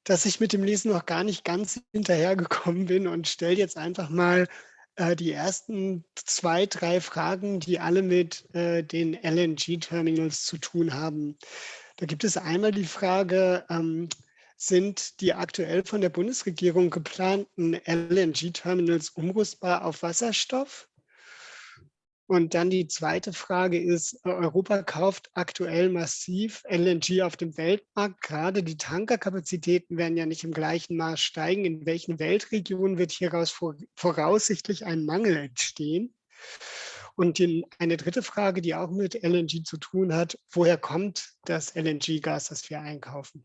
dass ich mit dem Lesen noch gar nicht ganz hinterhergekommen bin und stelle jetzt einfach mal äh, die ersten zwei, drei Fragen, die alle mit äh, den LNG-Terminals zu tun haben. Da gibt es einmal die Frage, ähm, sind die aktuell von der Bundesregierung geplanten LNG-Terminals umrüstbar auf Wasserstoff? Und dann die zweite Frage ist, Europa kauft aktuell massiv LNG auf dem Weltmarkt. Gerade die Tankerkapazitäten werden ja nicht im gleichen Maß steigen. In welchen Weltregionen wird hieraus voraussichtlich ein Mangel entstehen? Und die, eine dritte Frage, die auch mit LNG zu tun hat, woher kommt das LNG-Gas, das wir einkaufen?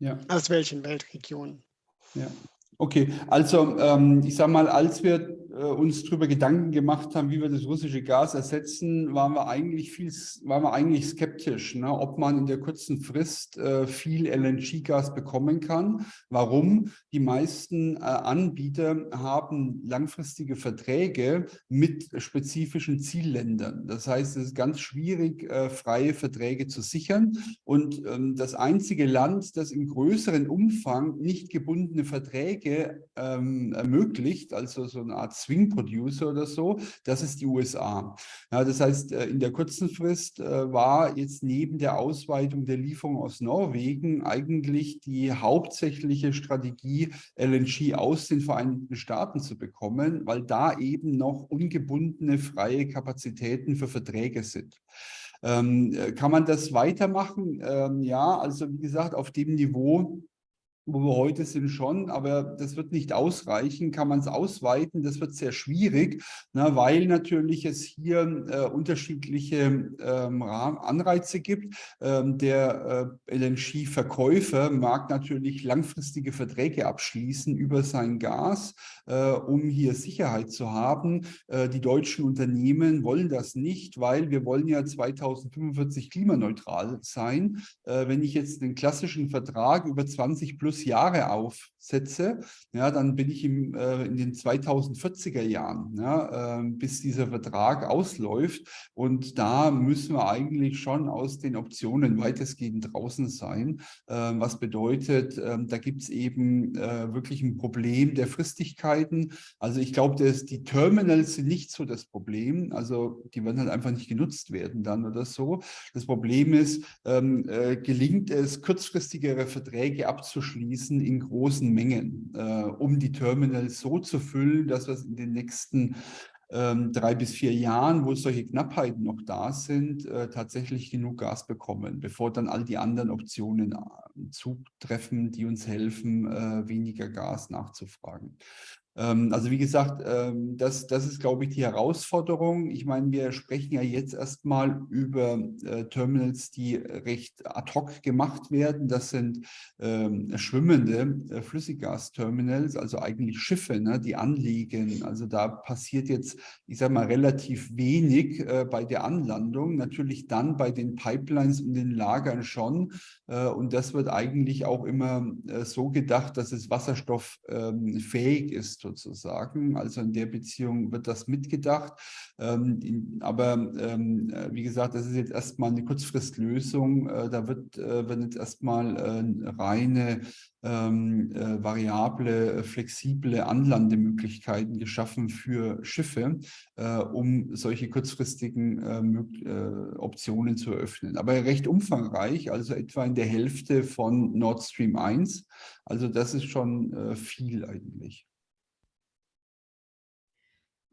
Ja. Aus welchen Weltregionen? Ja. Okay, also ähm, ich sage mal, als wir äh, uns darüber Gedanken gemacht haben, wie wir das russische Gas ersetzen, waren wir eigentlich viel, waren wir eigentlich skeptisch, ne, ob man in der kurzen Frist äh, viel LNG-Gas bekommen kann. Warum? Die meisten äh, Anbieter haben langfristige Verträge mit spezifischen Zielländern. Das heißt, es ist ganz schwierig, äh, freie Verträge zu sichern. Und ähm, das einzige Land, das im größeren Umfang nicht gebundene Verträge ähm, ermöglicht, also so eine Art Swing Producer oder so, das ist die USA. Ja, das heißt, äh, in der kurzen Frist äh, war jetzt neben der Ausweitung der Lieferung aus Norwegen eigentlich die hauptsächliche Strategie, LNG aus den Vereinigten Staaten zu bekommen, weil da eben noch ungebundene freie Kapazitäten für Verträge sind. Ähm, äh, kann man das weitermachen? Ähm, ja, also wie gesagt, auf dem Niveau, wo wir heute sind schon, aber das wird nicht ausreichen. Kann man es ausweiten? Das wird sehr schwierig, ne, weil natürlich es hier äh, unterschiedliche ähm, Anreize gibt. Ähm, der äh, LNG-Verkäufer mag natürlich langfristige Verträge abschließen über sein Gas, äh, um hier Sicherheit zu haben. Äh, die deutschen Unternehmen wollen das nicht, weil wir wollen ja 2045 klimaneutral sein. Äh, wenn ich jetzt den klassischen Vertrag über 20 plus plus Jahre aufsetze, ja, dann bin ich im, äh, in den 2040er Jahren, ja, äh, bis dieser Vertrag ausläuft. Und da müssen wir eigentlich schon aus den Optionen weitestgehend draußen sein, äh, was bedeutet, ähm, da gibt es eben äh, wirklich ein Problem der Fristigkeiten. Also ich glaube, die Terminals sind nicht so das Problem, also die werden halt einfach nicht genutzt werden dann oder so. Das Problem ist, ähm, äh, gelingt es, kurzfristigere Verträge abzuschließen, fließen in großen Mengen, äh, um die Terminals so zu füllen, dass wir in den nächsten ähm, drei bis vier Jahren, wo solche Knappheiten noch da sind, äh, tatsächlich genug Gas bekommen, bevor dann all die anderen Optionen äh, zutreffen, die uns helfen, äh, weniger Gas nachzufragen. Ähm, also wie gesagt, ähm, das, das ist, glaube ich, die Herausforderung. Ich meine, wir sprechen ja jetzt erstmal über äh, Terminals, die recht ad hoc gemacht werden. Das sind ähm, schwimmende äh, Flüssiggasterminals, also eigentlich Schiffe, ne, die anliegen. Also da passiert jetzt, ich sage mal, relativ wenig äh, bei der Anlandung. Natürlich dann bei den Pipelines und den Lagern schon. und das wird eigentlich auch immer so gedacht, dass es wasserstofffähig ist sozusagen. Also in der Beziehung wird das mitgedacht. Ähm, aber ähm, äh, wie gesagt, das ist jetzt erstmal eine Kurzfristlösung. Äh, da wird, äh, werden jetzt erstmal äh, reine ähm, äh, variable, flexible Anlandemöglichkeiten geschaffen für Schiffe, äh, um solche kurzfristigen Optionen zu eröffnen. Aber recht umfangreich, also etwa in der Hälfte von Nord Stream 1. Also das ist schon viel eigentlich.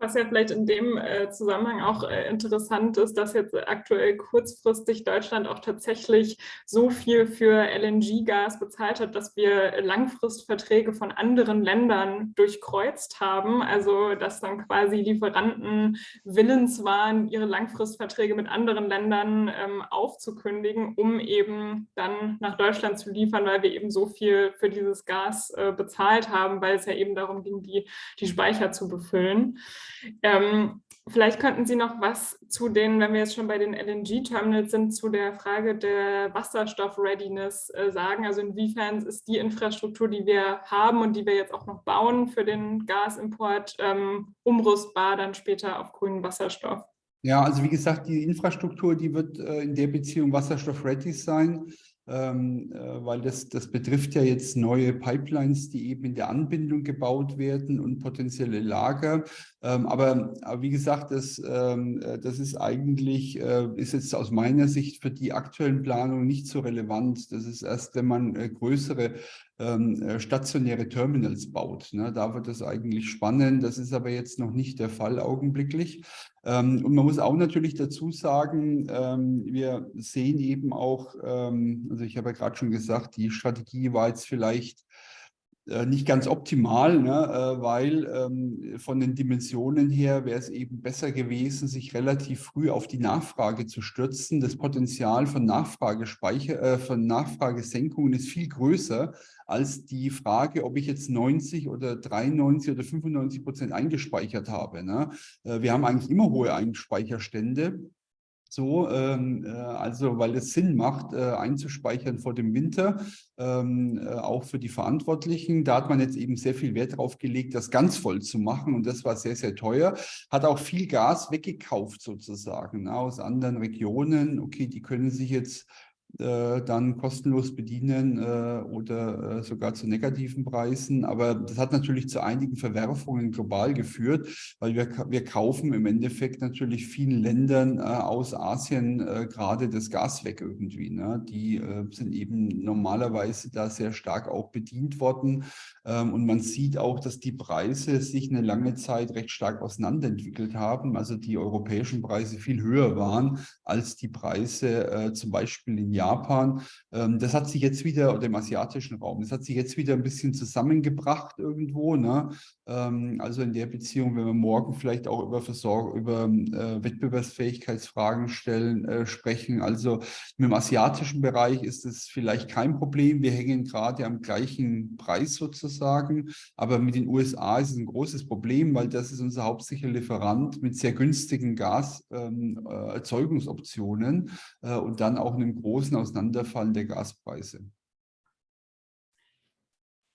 Was ja vielleicht in dem äh, Zusammenhang auch äh, interessant ist, dass jetzt aktuell kurzfristig Deutschland auch tatsächlich so viel für LNG-Gas bezahlt hat, dass wir Langfristverträge von anderen Ländern durchkreuzt haben. Also dass dann quasi Lieferanten willens waren, ihre Langfristverträge mit anderen Ländern ähm, aufzukündigen, um eben dann nach Deutschland zu liefern, weil wir eben so viel für dieses Gas äh, bezahlt haben, weil es ja eben darum ging, die, die Speicher zu befüllen. Ähm, vielleicht könnten Sie noch was zu den, wenn wir jetzt schon bei den LNG-Terminals sind, zu der Frage der Wasserstoff-Readiness äh, sagen. Also inwiefern ist die Infrastruktur, die wir haben und die wir jetzt auch noch bauen für den Gasimport, ähm, umrüstbar dann später auf grünen Wasserstoff? Ja, also wie gesagt, die Infrastruktur, die wird äh, in der Beziehung wasserstoff-ready sein ähm, äh, weil das, das betrifft ja jetzt neue Pipelines, die eben in der Anbindung gebaut werden und potenzielle Lager. Ähm, aber, aber, wie gesagt, das, ähm, äh, das ist eigentlich, äh, ist jetzt aus meiner Sicht für die aktuellen Planungen nicht so relevant. Das ist erst, wenn man äh, größere ähm, äh, stationäre Terminals baut. Ne? Da wird das eigentlich spannend. Das ist aber jetzt noch nicht der Fall augenblicklich. Ähm, und man muss auch natürlich dazu sagen, ähm, wir sehen eben auch, ähm, also ich habe ja gerade schon gesagt, die Strategie war jetzt vielleicht nicht ganz optimal, ne, äh, weil ähm, von den Dimensionen her wäre es eben besser gewesen, sich relativ früh auf die Nachfrage zu stürzen. Das Potenzial von, äh, von Nachfragesenkungen ist viel größer als die Frage, ob ich jetzt 90 oder 93 oder 95 Prozent eingespeichert habe. Ne? Äh, wir haben eigentlich immer hohe Einspeicherstände so, ähm, äh, also weil es Sinn macht, äh, einzuspeichern vor dem Winter, ähm, äh, auch für die Verantwortlichen. Da hat man jetzt eben sehr viel Wert darauf gelegt, das ganz voll zu machen und das war sehr, sehr teuer. Hat auch viel Gas weggekauft sozusagen na, aus anderen Regionen. Okay, die können sich jetzt dann kostenlos bedienen äh, oder äh, sogar zu negativen Preisen. Aber das hat natürlich zu einigen Verwerfungen global geführt, weil wir, wir kaufen im Endeffekt natürlich vielen Ländern aus Asien gerade das Gas weg irgendwie. Ne? Die sind eben normalerweise da sehr stark auch bedient worden. Ähm, und man sieht auch, dass die Preise sich eine lange Zeit recht stark auseinanderentwickelt haben. Also die europäischen Preise viel höher waren als die Preise zum Beispiel in Japan Japan. Ähm, das hat sich jetzt wieder, oder im asiatischen Raum, das hat sich jetzt wieder ein bisschen zusammengebracht irgendwo. Ne? Ähm, also in der Beziehung, wenn wir morgen vielleicht auch über Versorgung, über äh, Wettbewerbsfähigkeitsfragen stellen, äh, sprechen. Also mit dem asiatischen Bereich ist es vielleicht kein Problem. Wir hängen gerade am gleichen Preis sozusagen. Aber mit den USA ist es ein großes Problem, weil das ist unser hauptsächlicher Lieferant mit sehr günstigen Gaserzeugungsoptionen ähm, äh, und dann auch einem großen Auseinanderfallen der Gaspreise.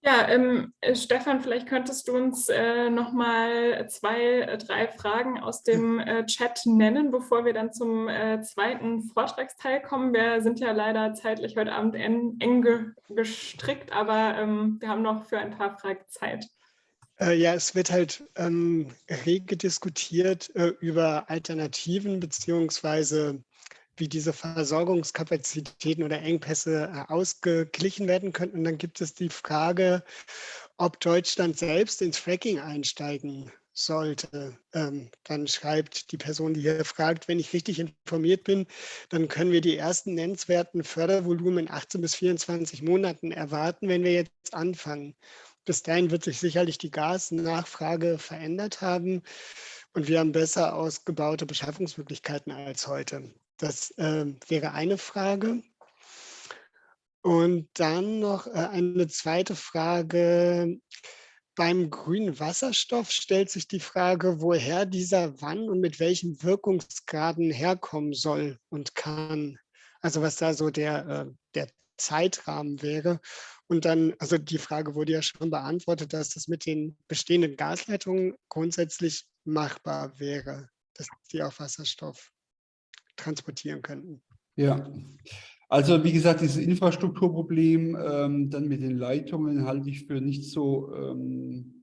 Ja, ähm, äh, Stefan, vielleicht könntest du uns äh, noch mal zwei, äh, drei Fragen aus dem äh, Chat nennen, bevor wir dann zum äh, zweiten Vortragsteil kommen. Wir sind ja leider zeitlich heute Abend eng, eng gestrickt, aber ähm, wir haben noch für ein paar Fragen Zeit. Äh, ja, es wird halt ähm, rege diskutiert über Alternativen beziehungsweise wie diese Versorgungskapazitäten oder Engpässe äh, ausgeglichen werden könnten. Und dann gibt es die Frage, ob Deutschland selbst ins Fracking einsteigen sollte. Ähm, dann schreibt die Person, die hier fragt, wenn ich richtig informiert bin, dann können wir die ersten nennenswerten Fördervolumen in 18 bis 24 Monaten erwarten, wenn wir jetzt anfangen. Bis dahin wird sich sicherlich die Gasnachfrage verändert haben und wir haben besser ausgebaute Beschaffungsmöglichkeiten als heute. Das äh, wäre eine Frage. Und dann noch äh, eine zweite Frage. Beim grünen Wasserstoff stellt sich die Frage, woher dieser wann und mit welchen Wirkungsgraden herkommen soll und kann. Also was da so der, äh, der Zeitrahmen wäre. Und dann, also die Frage wurde ja schon beantwortet, dass das mit den bestehenden Gasleitungen grundsätzlich machbar wäre, dass die auf Wasserstoff transportieren könnten. Ja, also wie gesagt, dieses Infrastrukturproblem ähm, dann mit den Leitungen halte ich für nicht so ähm,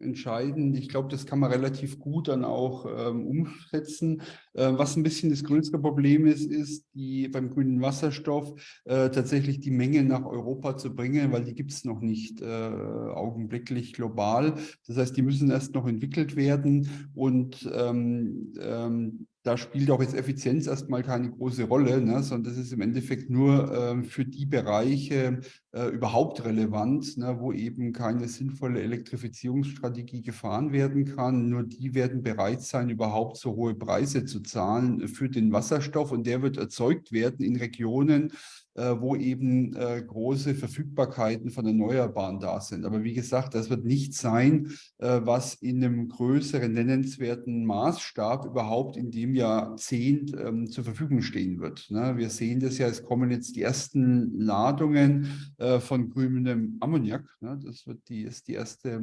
entscheidend. Ich glaube, das kann man relativ gut dann auch ähm, umsetzen. Äh, was ein bisschen das größere Problem ist, ist die beim grünen Wasserstoff äh, tatsächlich die Menge nach Europa zu bringen, weil die gibt es noch nicht äh, augenblicklich global. Das heißt, die müssen erst noch entwickelt werden und ähm, ähm, da spielt auch jetzt Effizienz erstmal keine große Rolle, ne, sondern das ist im Endeffekt nur äh, für die Bereiche äh, überhaupt relevant, ne, wo eben keine sinnvolle Elektrifizierungsstrategie gefahren werden kann. Nur die werden bereit sein, überhaupt so hohe Preise zu zahlen für den Wasserstoff und der wird erzeugt werden in Regionen, äh, wo eben äh, große Verfügbarkeiten von Erneuerbaren da sind. Aber wie gesagt, das wird nicht sein, äh, was in einem größeren nennenswerten Maßstab überhaupt in dem Jahrzehnt ähm, zur Verfügung stehen wird. Ne? Wir sehen das ja, es kommen jetzt die ersten Ladungen von grünem Ammoniak. Ne? Das wird die, ist die erste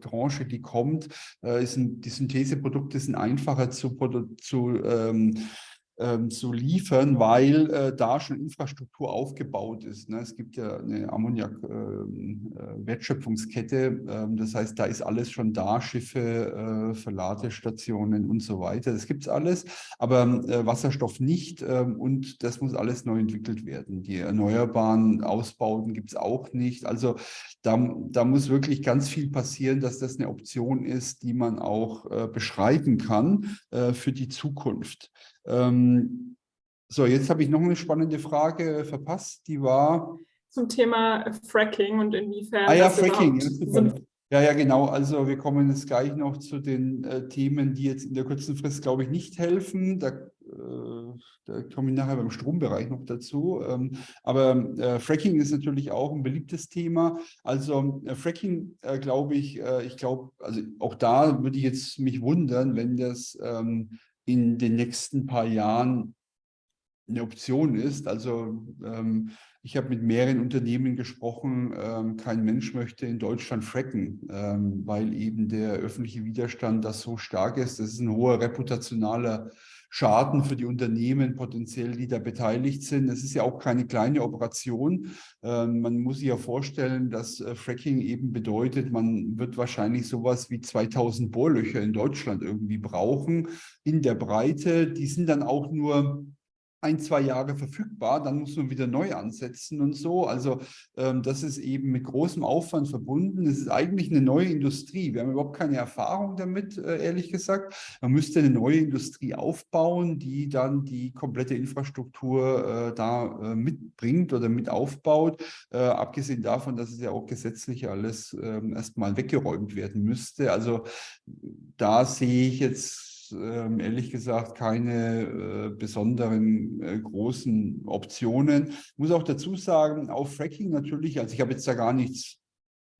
Tranche, die kommt. die Syntheseprodukte sind einfacher zu, zu ähm, ähm, zu liefern, weil äh, da schon Infrastruktur aufgebaut ist. Ne? Es gibt ja eine Ammoniak-Wertschöpfungskette, ähm, äh, äh, das heißt, da ist alles schon da, Schiffe, äh, Verladestationen und so weiter. Das gibt es alles, aber äh, Wasserstoff nicht ähm, und das muss alles neu entwickelt werden. Die erneuerbaren Ausbauten gibt es auch nicht. Also da, da muss wirklich ganz viel passieren, dass das eine Option ist, die man auch äh, beschreiben kann für die Zukunft. Ähm, so, jetzt habe ich noch eine spannende Frage verpasst, die war... Zum Thema Fracking und inwiefern... Ah ja, Fracking. Ja, ja, genau. Also wir kommen jetzt gleich noch zu den äh, Themen, die jetzt in der kurzen Frist, glaube ich, nicht helfen. Da, äh, da komme ich nachher beim Strombereich noch dazu. Ähm, aber äh, Fracking ist natürlich auch ein beliebtes Thema. Also äh, Fracking, äh, glaube ich, äh, ich glaube, also auch da würde ich jetzt mich wundern, wenn das ähm, in den nächsten paar Jahren eine Option ist. Also ähm, ich habe mit mehreren Unternehmen gesprochen, ähm, kein Mensch möchte in Deutschland fracken, ähm, weil eben der öffentliche Widerstand das so stark ist. Das ist ein hoher reputationaler Schaden für die Unternehmen potenziell, die da beteiligt sind. Es ist ja auch keine kleine Operation. Ähm, man muss sich ja vorstellen, dass äh, Fracking eben bedeutet, man wird wahrscheinlich sowas wie 2000 Bohrlöcher in Deutschland irgendwie brauchen in der Breite. Die sind dann auch nur ein, zwei Jahre verfügbar, dann muss man wieder neu ansetzen und so. Also ähm, das ist eben mit großem Aufwand verbunden. Es ist eigentlich eine neue Industrie. Wir haben überhaupt keine Erfahrung damit, äh, ehrlich gesagt. Man müsste eine neue Industrie aufbauen, die dann die komplette Infrastruktur äh, da äh, mitbringt oder mit aufbaut. Äh, abgesehen davon, dass es ja auch gesetzlich alles ähm, erstmal weggeräumt werden müsste. Also da sehe ich jetzt ähm, ehrlich gesagt keine äh, besonderen äh, großen Optionen. Ich muss auch dazu sagen, auf Fracking natürlich, also ich habe jetzt da gar nichts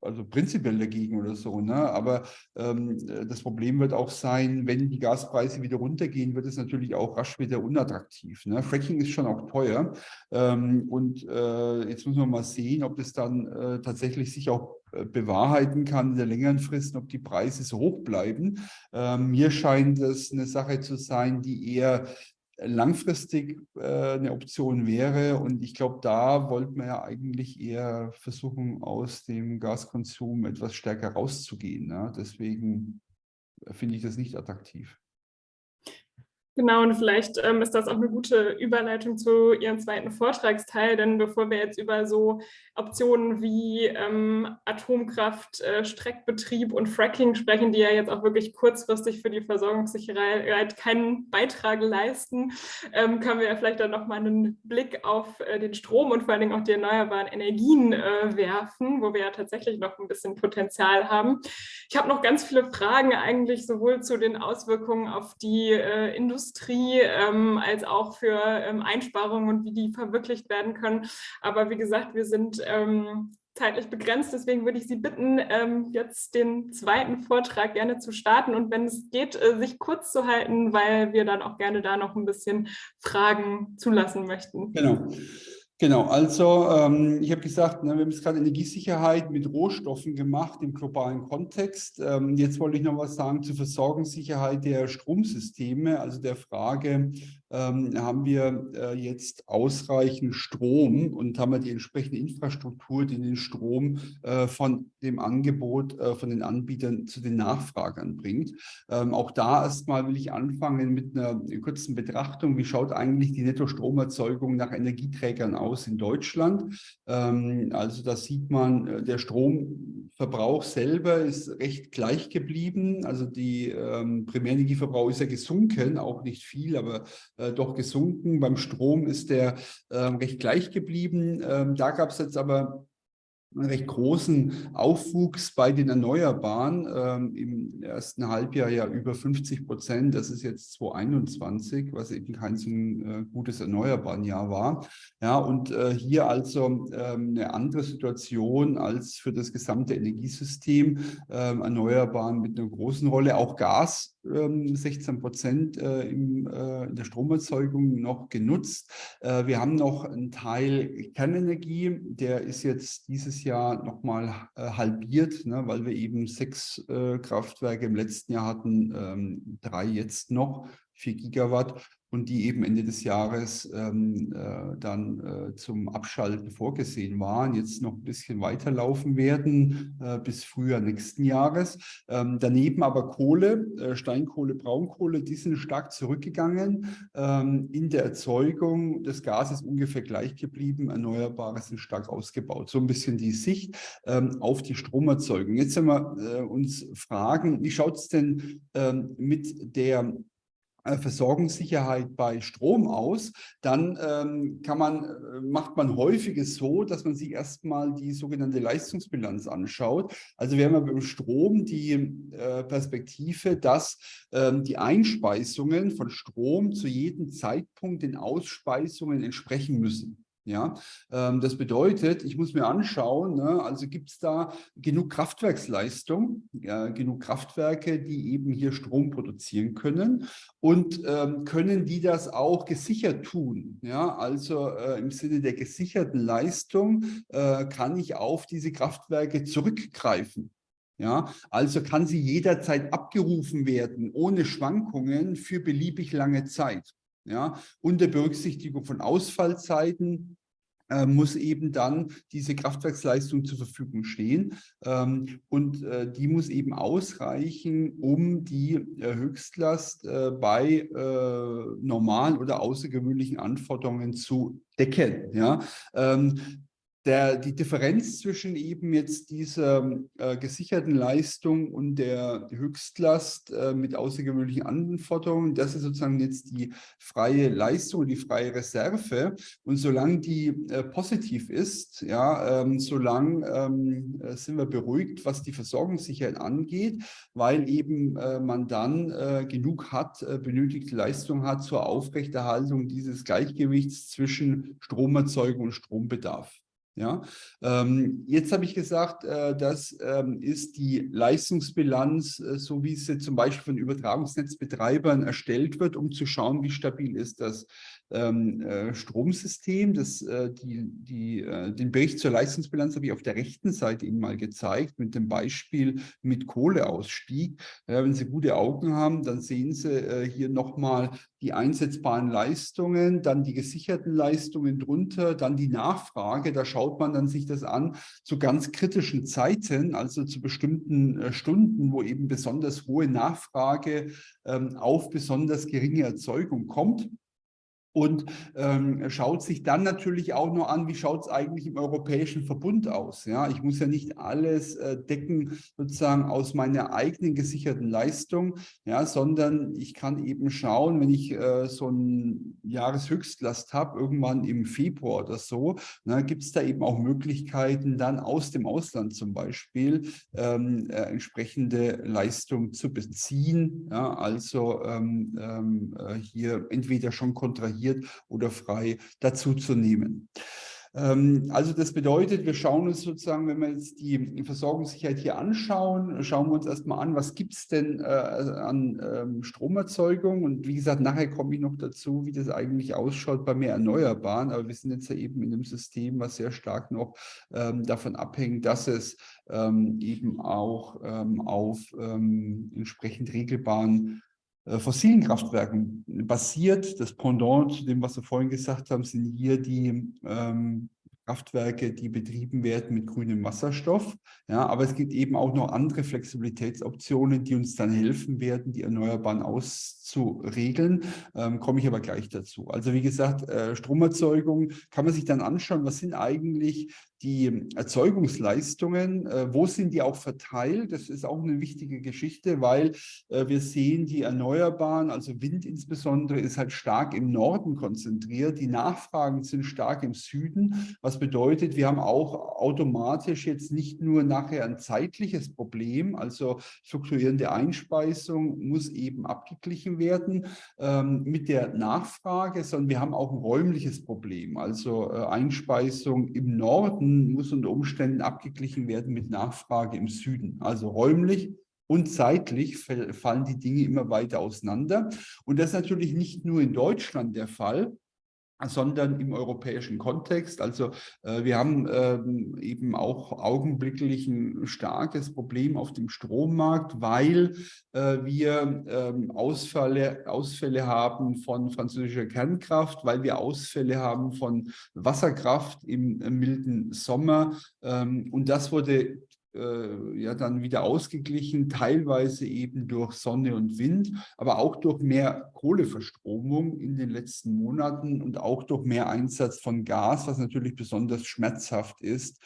also prinzipiell dagegen oder so. Ne? Aber ähm, das Problem wird auch sein, wenn die Gaspreise wieder runtergehen, wird es natürlich auch rasch wieder unattraktiv. Ne? Fracking ist schon auch teuer. Ähm, und äh, jetzt muss man mal sehen, ob das dann äh, tatsächlich sich auch äh, bewahrheiten kann in der längeren Frist, ob die Preise so hoch bleiben. Ähm, mir scheint das eine Sache zu sein, die eher langfristig äh, eine Option wäre. Und ich glaube, da wollten wir ja eigentlich eher versuchen, aus dem Gaskonsum etwas stärker rauszugehen. Ne? Deswegen finde ich das nicht attraktiv. Genau, und vielleicht ähm, ist das auch eine gute Überleitung zu Ihrem zweiten Vortragsteil, denn bevor wir jetzt über so Optionen wie ähm, Atomkraft, äh, Streckbetrieb und Fracking sprechen, die ja jetzt auch wirklich kurzfristig für die Versorgungssicherheit keinen Beitrag leisten, ähm, können wir ja vielleicht dann nochmal einen Blick auf äh, den Strom und vor allen Dingen auch die erneuerbaren Energien äh, werfen, wo wir ja tatsächlich noch ein bisschen Potenzial haben. Ich habe noch ganz viele Fragen eigentlich sowohl zu den Auswirkungen auf die äh, Industrie, ähm, als auch für ähm, Einsparungen und wie die verwirklicht werden können. Aber wie gesagt, wir sind ähm, zeitlich begrenzt, deswegen würde ich Sie bitten, ähm, jetzt den zweiten Vortrag gerne zu starten und wenn es geht, äh, sich kurz zu halten, weil wir dann auch gerne da noch ein bisschen Fragen zulassen möchten. Genau. Genau, also ähm, ich habe gesagt, ne, wir haben jetzt gerade Energiesicherheit mit Rohstoffen gemacht im globalen Kontext. Ähm, jetzt wollte ich noch was sagen zur Versorgungssicherheit der Stromsysteme, also der Frage, ähm, haben wir äh, jetzt ausreichend Strom und haben wir die entsprechende Infrastruktur, die den Strom äh, von dem Angebot äh, von den Anbietern zu den Nachfragern bringt. Ähm, auch da erstmal will ich anfangen mit einer kurzen Betrachtung. Wie schaut eigentlich die Nettostromerzeugung nach Energieträgern aus in Deutschland? Ähm, also da sieht man, äh, der Stromverbrauch selber ist recht gleich geblieben. Also die ähm, Primärenergieverbrauch ist ja gesunken, auch nicht viel, aber äh, doch gesunken. Beim Strom ist der äh, recht gleich geblieben. Ähm, da gab es jetzt aber einen recht großen Aufwuchs bei den Erneuerbaren. Ähm, Im ersten Halbjahr ja über 50 Prozent. Das ist jetzt 2021, was eben kein so ein äh, gutes Erneuerbarenjahr war. Ja, und äh, hier also ähm, eine andere Situation als für das gesamte Energiesystem. Ähm, Erneuerbaren mit einer großen Rolle. Auch Gas 16 ähm, Prozent äh, äh, in der Stromerzeugung noch genutzt. Äh, wir haben noch einen Teil Kernenergie, der ist jetzt dieses Jahr nochmal halbiert, ne, weil wir eben sechs Kraftwerke im letzten Jahr hatten, ähm, drei jetzt noch, vier Gigawatt und die eben Ende des Jahres ähm, äh, dann äh, zum Abschalten vorgesehen waren, jetzt noch ein bisschen weiterlaufen werden äh, bis Frühjahr nächsten Jahres. Ähm, daneben aber Kohle, äh, Steinkohle, Braunkohle, die sind stark zurückgegangen. Ähm, in der Erzeugung des Gases ungefähr gleich geblieben, Erneuerbare sind stark ausgebaut. So ein bisschen die Sicht ähm, auf die Stromerzeugung. Jetzt werden wir äh, uns fragen, wie schaut es denn ähm, mit der Versorgungssicherheit bei Strom aus, dann ähm, kann man, äh, macht man häufig es so, dass man sich erstmal die sogenannte Leistungsbilanz anschaut. Also wir haben ja beim Strom die äh, Perspektive, dass ähm, die Einspeisungen von Strom zu jedem Zeitpunkt den Ausspeisungen entsprechen müssen. Ja, ähm, das bedeutet, ich muss mir anschauen, ne, also gibt es da genug Kraftwerksleistung, äh, genug Kraftwerke, die eben hier Strom produzieren können und ähm, können die das auch gesichert tun. Ja, also äh, im Sinne der gesicherten Leistung äh, kann ich auf diese Kraftwerke zurückgreifen. Ja, also kann sie jederzeit abgerufen werden, ohne Schwankungen für beliebig lange Zeit. Ja, unter Berücksichtigung von Ausfallzeiten, äh, muss eben dann diese Kraftwerksleistung zur Verfügung stehen. Ähm, und äh, die muss eben ausreichen, um die äh, Höchstlast äh, bei äh, normalen oder außergewöhnlichen Anforderungen zu decken. Ja? Ähm, der, die Differenz zwischen eben jetzt dieser äh, gesicherten Leistung und der Höchstlast äh, mit außergewöhnlichen Anforderungen, das ist sozusagen jetzt die freie Leistung, die freie Reserve. Und solange die äh, positiv ist, ja, ähm, solange ähm, äh, sind wir beruhigt, was die Versorgungssicherheit angeht, weil eben äh, man dann äh, genug hat, benötigte Leistung hat zur Aufrechterhaltung dieses Gleichgewichts zwischen Stromerzeugung und Strombedarf. Ja, ähm, jetzt habe ich gesagt, äh, das ähm, ist die Leistungsbilanz, äh, so wie sie zum Beispiel von Übertragungsnetzbetreibern erstellt wird, um zu schauen, wie stabil ist das ähm, äh, Stromsystem. Das, äh, die, die, äh, den Bericht zur Leistungsbilanz habe ich auf der rechten Seite Ihnen mal gezeigt, mit dem Beispiel mit Kohleausstieg. Ja, wenn Sie gute Augen haben, dann sehen Sie äh, hier nochmal die einsetzbaren Leistungen, dann die gesicherten Leistungen drunter, dann die Nachfrage. Da schaut man dann sich das an zu ganz kritischen Zeiten, also zu bestimmten äh, Stunden, wo eben besonders hohe Nachfrage ähm, auf besonders geringe Erzeugung kommt und ähm, schaut sich dann natürlich auch nur an, wie schaut es eigentlich im Europäischen Verbund aus. Ja, ich muss ja nicht alles äh, decken sozusagen aus meiner eigenen gesicherten Leistung, ja, sondern ich kann eben schauen, wenn ich äh, so ein Jahreshöchstlast habe, irgendwann im Februar oder so, gibt es da eben auch Möglichkeiten, dann aus dem Ausland zum Beispiel ähm, äh, entsprechende Leistung zu beziehen. Ja, also ähm, ähm äh, hier entweder schon kontrahiert reserviert oder frei dazuzunehmen. Ähm, also das bedeutet, wir schauen uns sozusagen, wenn wir jetzt die Versorgungssicherheit hier anschauen, schauen wir uns erstmal an, was gibt es denn äh, an ähm, Stromerzeugung und wie gesagt, nachher komme ich noch dazu, wie das eigentlich ausschaut bei mehr Erneuerbaren, aber wir sind jetzt ja eben in einem System, was sehr stark noch ähm, davon abhängt, dass es ähm, eben auch ähm, auf ähm, entsprechend regelbaren fossilen Kraftwerken basiert. Das Pendant zu dem, was wir vorhin gesagt haben, sind hier die ähm, Kraftwerke, die betrieben werden mit grünem Wasserstoff. Ja, aber es gibt eben auch noch andere Flexibilitätsoptionen, die uns dann helfen werden, die Erneuerbaren auszuregeln. Ähm, komme ich aber gleich dazu. Also wie gesagt, äh, Stromerzeugung kann man sich dann anschauen, was sind eigentlich die Erzeugungsleistungen, äh, wo sind die auch verteilt? Das ist auch eine wichtige Geschichte, weil äh, wir sehen, die Erneuerbaren, also Wind insbesondere, ist halt stark im Norden konzentriert. Die Nachfragen sind stark im Süden, was bedeutet, wir haben auch automatisch jetzt nicht nur nachher ein zeitliches Problem, also fluktuierende Einspeisung muss eben abgeglichen werden ähm, mit der Nachfrage, sondern wir haben auch ein räumliches Problem, also äh, Einspeisung im Norden muss unter Umständen abgeglichen werden mit Nachfrage im Süden. Also räumlich und zeitlich fallen die Dinge immer weiter auseinander. Und das ist natürlich nicht nur in Deutschland der Fall, sondern im europäischen Kontext. Also äh, wir haben ähm, eben auch augenblicklich ein starkes Problem auf dem Strommarkt, weil äh, wir ähm, Ausfälle, Ausfälle haben von französischer Kernkraft, weil wir Ausfälle haben von Wasserkraft im, im milden Sommer. Ähm, und das wurde äh, ja dann wieder ausgeglichen, teilweise eben durch Sonne und Wind, aber auch durch mehr Kohleverstromung in den letzten Monaten und auch durch mehr Einsatz von Gas, was natürlich besonders schmerzhaft ist,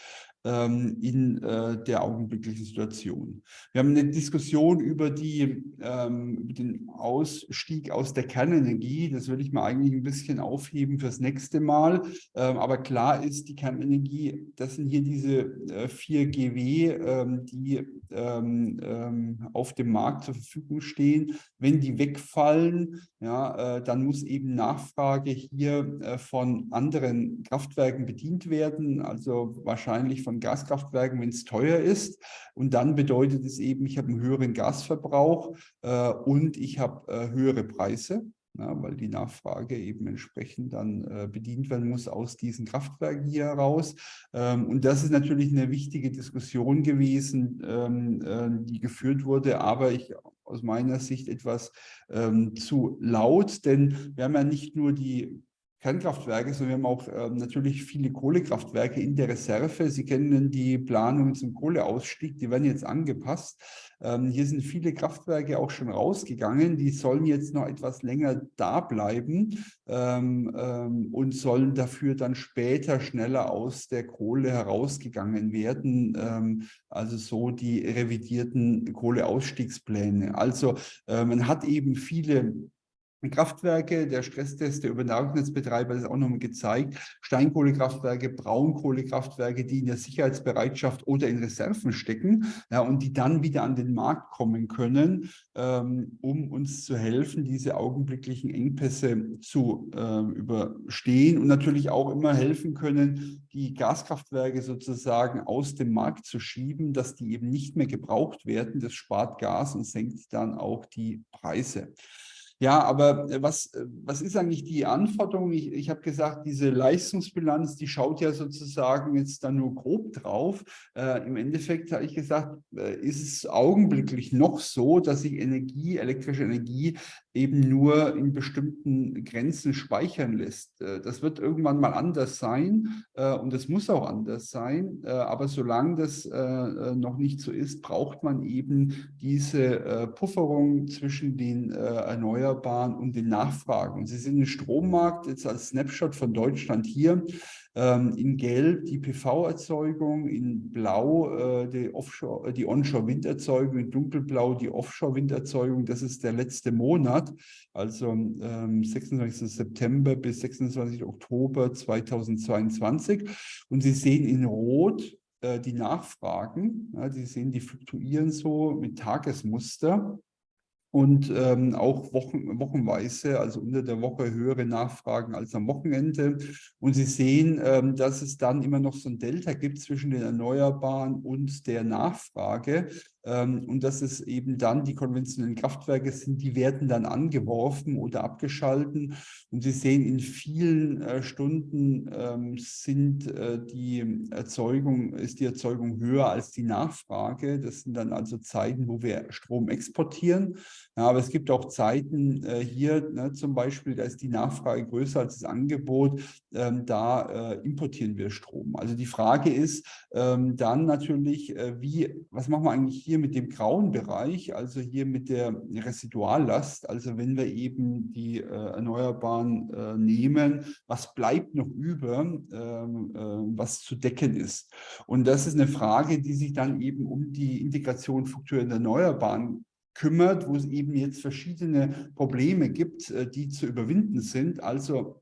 ähm, in äh, der augenblicklichen Situation. Wir haben eine Diskussion über, die, ähm, den Ausstieg aus der Kernenergie. Das würde ich mal eigentlich ein bisschen aufheben fürs nächste Mal. Ähm, aber klar ist, die Kernenergie, das sind hier diese äh, 4 GW, ähm, die ähm, ähm, auf dem Markt zur Verfügung stehen. Wenn die wegfallen, ja, äh, dann muss eben Nachfrage hier äh, von anderen Kraftwerken bedient werden, also wahrscheinlich von von Gaskraftwerken, wenn es teuer ist. Und dann bedeutet es eben, ich habe einen höheren Gasverbrauch äh, und ich habe äh, höhere Preise. ja, weil die Nachfrage eben entsprechend dann äh, bedient werden muss aus diesen Kraftwerken hier heraus. Ähm, und das ist natürlich eine wichtige Diskussion gewesen, ähm, äh, die geführt wurde, aber ich aus meiner Sicht etwas ähm, zu laut, denn wir haben ja nicht nur die Kernkraftwerke, sondern wir haben auch äh, natürlich viele Kohlekraftwerke in der Reserve. Sie kennen die Planungen zum Kohleausstieg, die werden jetzt angepasst. Ähm, hier sind viele Kraftwerke auch schon rausgegangen, die sollen jetzt noch etwas länger da bleiben ähm, ähm, und sollen dafür dann später schneller aus der Kohle herausgegangen werden. Ähm, also so die revidierten Kohleausstiegspläne. Also äh, man hat eben viele Kraftwerke, der Stresstest der Übertragungsnetzbetreiber ist auch nochmal gezeigt, Steinkohlekraftwerke, Braunkohlekraftwerke, die in der Sicherheitsbereitschaft oder in Reserven stecken ja, und die dann wieder an den Markt kommen können, ähm, um uns zu helfen, diese augenblicklichen Engpässe zu äh, überstehen und natürlich auch immer helfen können, die Gaskraftwerke sozusagen aus dem Markt zu schieben, dass die eben nicht mehr gebraucht werden. Das spart Gas und senkt dann auch die Preise. Ja, aber äh, was, äh, was ist eigentlich die Anforderung? Ich, ich habe gesagt, diese Leistungsbilanz, die schaut ja sozusagen jetzt da nur grob drauf. Äh, Im Endeffekt habe ich gesagt, äh, ist es augenblicklich noch so, dass sich Energie, elektrische Energie eben nur in bestimmten Grenzen speichern lässt. Äh, das wird irgendwann mal anders sein äh, und es muss auch anders sein. Aber solange das noch nicht so ist, braucht man eben diese Pufferung zwischen den Erneuerbaren und den Nachfragen. Sie sind im Strommarkt jetzt als Snapshot von Deutschland hier ähm, in Gelb die PV-Erzeugung, in Blau äh, die, Offshore, äh, die Onshore-Winderzeugung, in Dunkelblau die Offshore-Winderzeugung. Das ist der letzte Monat, also ähm, 26. September bis 26. Oktober 2022. Und Sie sehen in Rot äh, die Nachfragen. Sie sehen, die fluktuieren so mit Tagesmuster und ähm, auch wochen, wochenweise, also unter der Woche höhere Nachfragen als am Wochenende. Und Sie sehen, ähm, dass es dann immer noch so ein Delta gibt zwischen den Erneuerbaren und der Nachfrage. Ähm, und dass es eben dann die konventionellen Kraftwerke sind, die werden dann angeworfen oder abgeschalten. Und Sie sehen, in vielen äh, Stunden ähm, sind äh, die Erzeugung, ist die Erzeugung höher als die Nachfrage. Das sind dann also Zeiten, wo wir Strom exportieren. Aber es gibt auch Zeiten äh, hier, ne, zum Beispiel, da ist die Nachfrage größer als das Angebot. Ähm, da importieren wir Strom. Also die Frage ist dann natürlich, wie, was machen wir eigentlich hier? hier mit dem grauen Bereich, also hier mit der Residuallast, also wenn wir eben die äh, Erneuerbaren äh, nehmen, was bleibt noch über, ähm, äh, was zu decken ist? Und das ist eine Frage, die sich dann eben um die Integration fluktuierender Erneuerbaren kümmert, wo es eben jetzt verschiedene Probleme gibt, äh, die zu überwinden sind. Also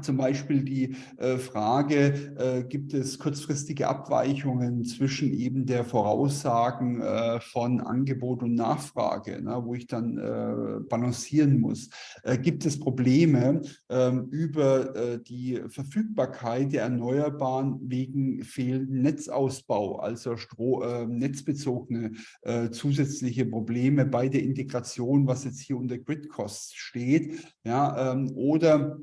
zum Beispiel die äh, Frage, äh, gibt es kurzfristige Abweichungen zwischen eben der Voraussagen äh, von Angebot und Nachfrage, ne, wo ich dann äh, balancieren muss. Äh, gibt es Probleme ähm, über äh, die Verfügbarkeit der Erneuerbaren wegen fehlenden Netzausbau, also Stro netzbezogene zusätzliche Probleme bei der Integration, was jetzt hier unter Grid Costs steht, ja, ähm, oder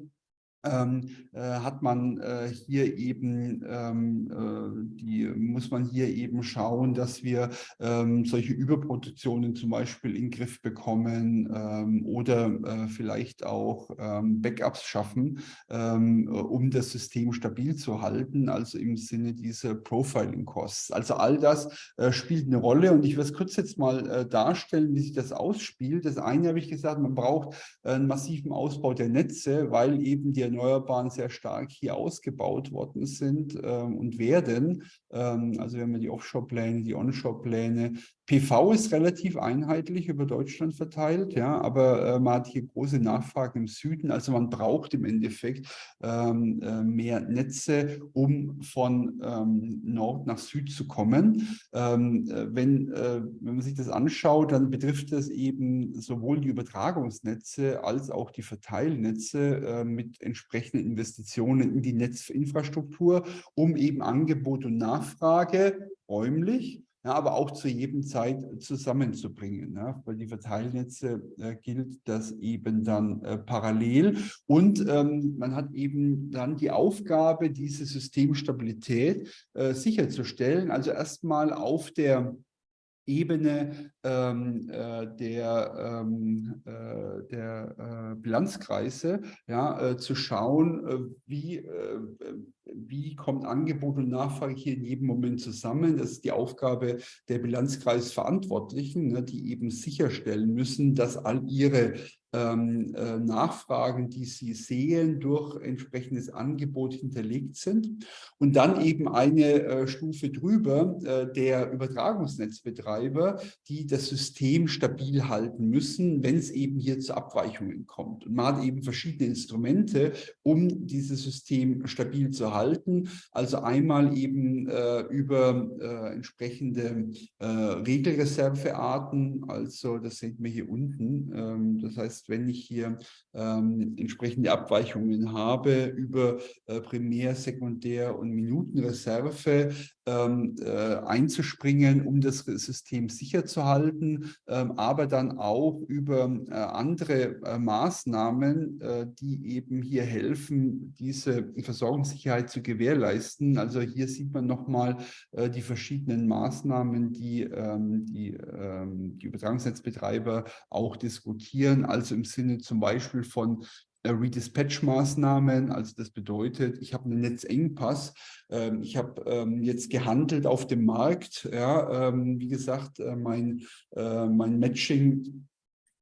ähm, äh, hat man äh, hier eben, ähm, äh, die, muss man hier eben schauen, dass wir ähm, solche Überproduktionen zum Beispiel in den Griff bekommen ähm, oder äh, vielleicht auch ähm, Backups schaffen, ähm, um das System stabil zu halten, also im Sinne dieser Profiling-Costs. Also all das äh, spielt eine Rolle und ich werde es kurz jetzt mal äh, darstellen, wie sich das ausspielt. Das eine habe ich gesagt, man braucht einen massiven Ausbau der Netze, weil eben die Erneuerbaren sehr stark hier ausgebaut worden sind ähm, und werden. Ähm, also wir haben die Offshore-Pläne, die Onshore-Pläne. PV ist relativ einheitlich über Deutschland verteilt, ja, aber äh, man hat hier große Nachfragen im Süden. Also man braucht im Endeffekt ähm, äh, mehr Netze, um von ähm, Nord nach Süd zu kommen. Ähm, äh, wenn, äh, wenn man sich das anschaut, dann betrifft das eben sowohl die Übertragungsnetze als auch die Verteilnetze äh, mit entsprechenden Investitionen in die Netzinfrastruktur, um eben Angebot und Nachfrage räumlich ja, aber auch zu jedem Zeit zusammenzubringen. Ja, weil die Verteilnetze äh, gilt das eben dann äh, parallel. Und ähm, man hat eben dann die Aufgabe, diese Systemstabilität äh, sicherzustellen. Also erstmal auf der Ebene ähm, äh, der, ähm, äh, der äh, Bilanzkreise ja, äh, zu schauen, äh, wie, äh, wie kommt Angebot und Nachfrage hier in jedem Moment zusammen. Das ist die Aufgabe der Bilanzkreisverantwortlichen, ne, die eben sicherstellen müssen, dass all ihre ähm, äh, Nachfragen, die Sie sehen, durch entsprechendes Angebot hinterlegt sind. Und dann eben eine äh, Stufe drüber äh, der Übertragungsnetzbetreiber, die das System stabil halten müssen, wenn es eben hier zu Abweichungen kommt. Und man hat eben verschiedene Instrumente, um dieses System stabil zu halten. Also einmal eben äh, über äh, entsprechende äh, Regelreservearten, also das sehen wir hier unten. Ähm, das heißt, heißt, wenn ich hier ähm, entsprechende Abweichungen habe über äh, Primär-, Sekundär- und Minutenreserve, einzuspringen, um das System sicher zu halten, ähm, aber dann auch über äh, andere äh, Maßnahmen, äh, die eben hier helfen, diese Versorgungssicherheit zu gewährleisten. Also hier sieht man nochmal äh, die verschiedenen Maßnahmen, die ähm, die, ähm, die Übertragungsnetzbetreiber auch diskutieren, also im Sinne zum Beispiel von äh, Redispatch-Maßnahmen. Also das bedeutet, ich habe einen Netzengpass, ähm, ich habe ähm, jetzt gehandelt auf dem Markt. Ja, ähm, wie gesagt, äh, mein, äh, mein Matching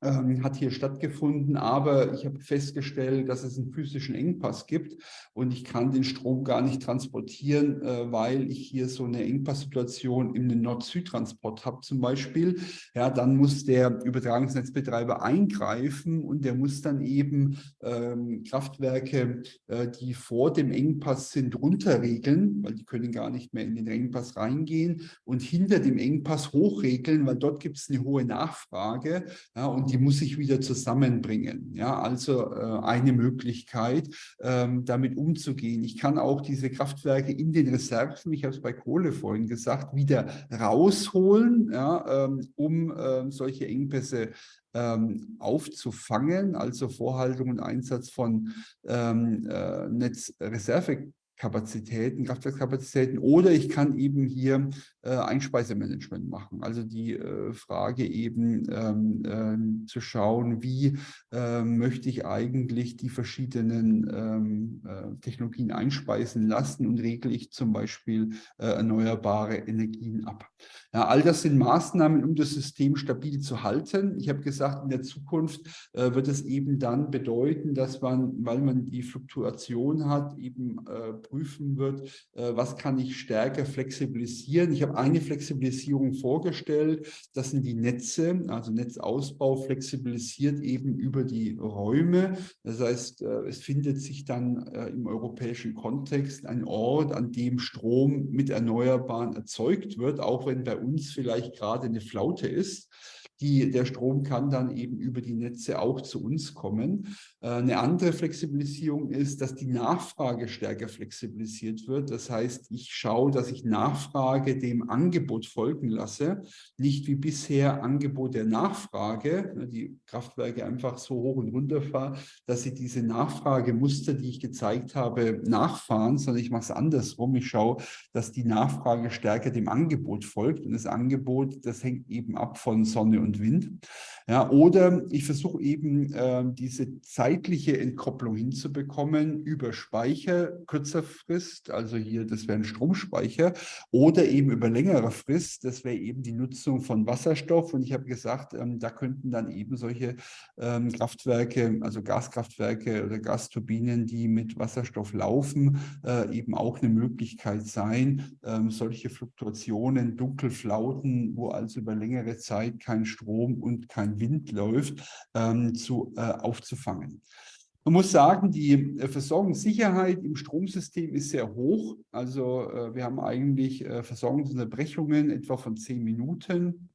ähm, hat hier stattgefunden, aber ich habe festgestellt, dass es einen physischen Engpass gibt und ich kann den Strom gar nicht transportieren, äh, weil ich hier so eine Engpasssituation im Nord-Süd-Transport habe zum Beispiel. Ja, dann muss der Übertragungsnetzbetreiber eingreifen und der muss dann eben ähm, Kraftwerke, äh, die vor dem Engpass sind, runterregeln, weil die können gar nicht mehr in den Engpass reingehen und hinter dem Engpass hochregeln, weil dort gibt es eine hohe Nachfrage ja, und die muss ich wieder zusammenbringen. Ja, also äh, eine Möglichkeit, ähm, damit umzugehen. Ich kann auch diese Kraftwerke in den Reserven, ich habe es bei Kohle vorhin gesagt, wieder rausholen, ja, ähm, um äh, solche Engpässe ähm, aufzufangen, also Vorhaltung und Einsatz von ähm, äh, Netzreserve Kapazitäten, Kraftwerkskapazitäten oder ich kann eben hier äh, Einspeisemanagement machen. Also die äh, Frage eben ähm, äh, zu schauen, wie ähm, möchte ich eigentlich die verschiedenen ähm, äh, Technologien einspeisen lassen und regle ich zum Beispiel äh, erneuerbare Energien ab. Ja, all das sind Maßnahmen, um das System stabil zu halten. Ich habe gesagt, in der Zukunft äh, wird es eben dann bedeuten, dass man, weil man die Fluktuation hat, eben prüfen wird, äh, was kann ich stärker flexibilisieren. Ich habe eine Flexibilisierung vorgestellt, das sind die Netze, also Netzausbau flexibilisiert eben über die Räume. Das heißt, äh, es findet sich dann äh, im europäischen Kontext ein Ort, an dem Strom mit Erneuerbaren erzeugt wird, auch wenn bei uns vielleicht gerade eine Flaute ist. Die, der Strom kann dann eben über die Netze auch zu uns kommen. Äh, eine andere Flexibilisierung ist, dass die Nachfrage stärker flexibilisiert wird. Das heißt, ich schaue, dass ich Nachfrage dem Angebot folgen lasse, nicht wie bisher Angebot der Nachfrage, ne, die Kraftwerke einfach so hoch und runter fahren, dass sie diese Nachfragemuster, die ich gezeigt habe, nachfahren, sondern ich mache es andersrum. Ich schaue, dass die Nachfrage stärker dem Angebot folgt und das Angebot, das hängt eben ab von Sonne und und Wind. Ja, oder ich versuche eben äh, diese zeitliche Entkopplung hinzubekommen über Speicher kürzer Frist, also hier, das wäre ein Stromspeicher, oder eben über längere Frist, das wäre eben die Nutzung von Wasserstoff. Und ich habe gesagt, ähm, da könnten dann eben solche ähm, Kraftwerke, also Gaskraftwerke oder Gasturbinen, die mit Wasserstoff laufen, äh, eben auch eine Möglichkeit sein, ähm, solche Fluktuationen, Dunkelflauten, wo also über längere Zeit kein Strom und kein Wind läuft, ähm, zu, äh, aufzufangen. Man muss sagen, die äh, Versorgungssicherheit im Stromsystem ist sehr hoch. Also äh, wir haben eigentlich äh, Versorgungsunterbrechungen etwa von zehn Minuten.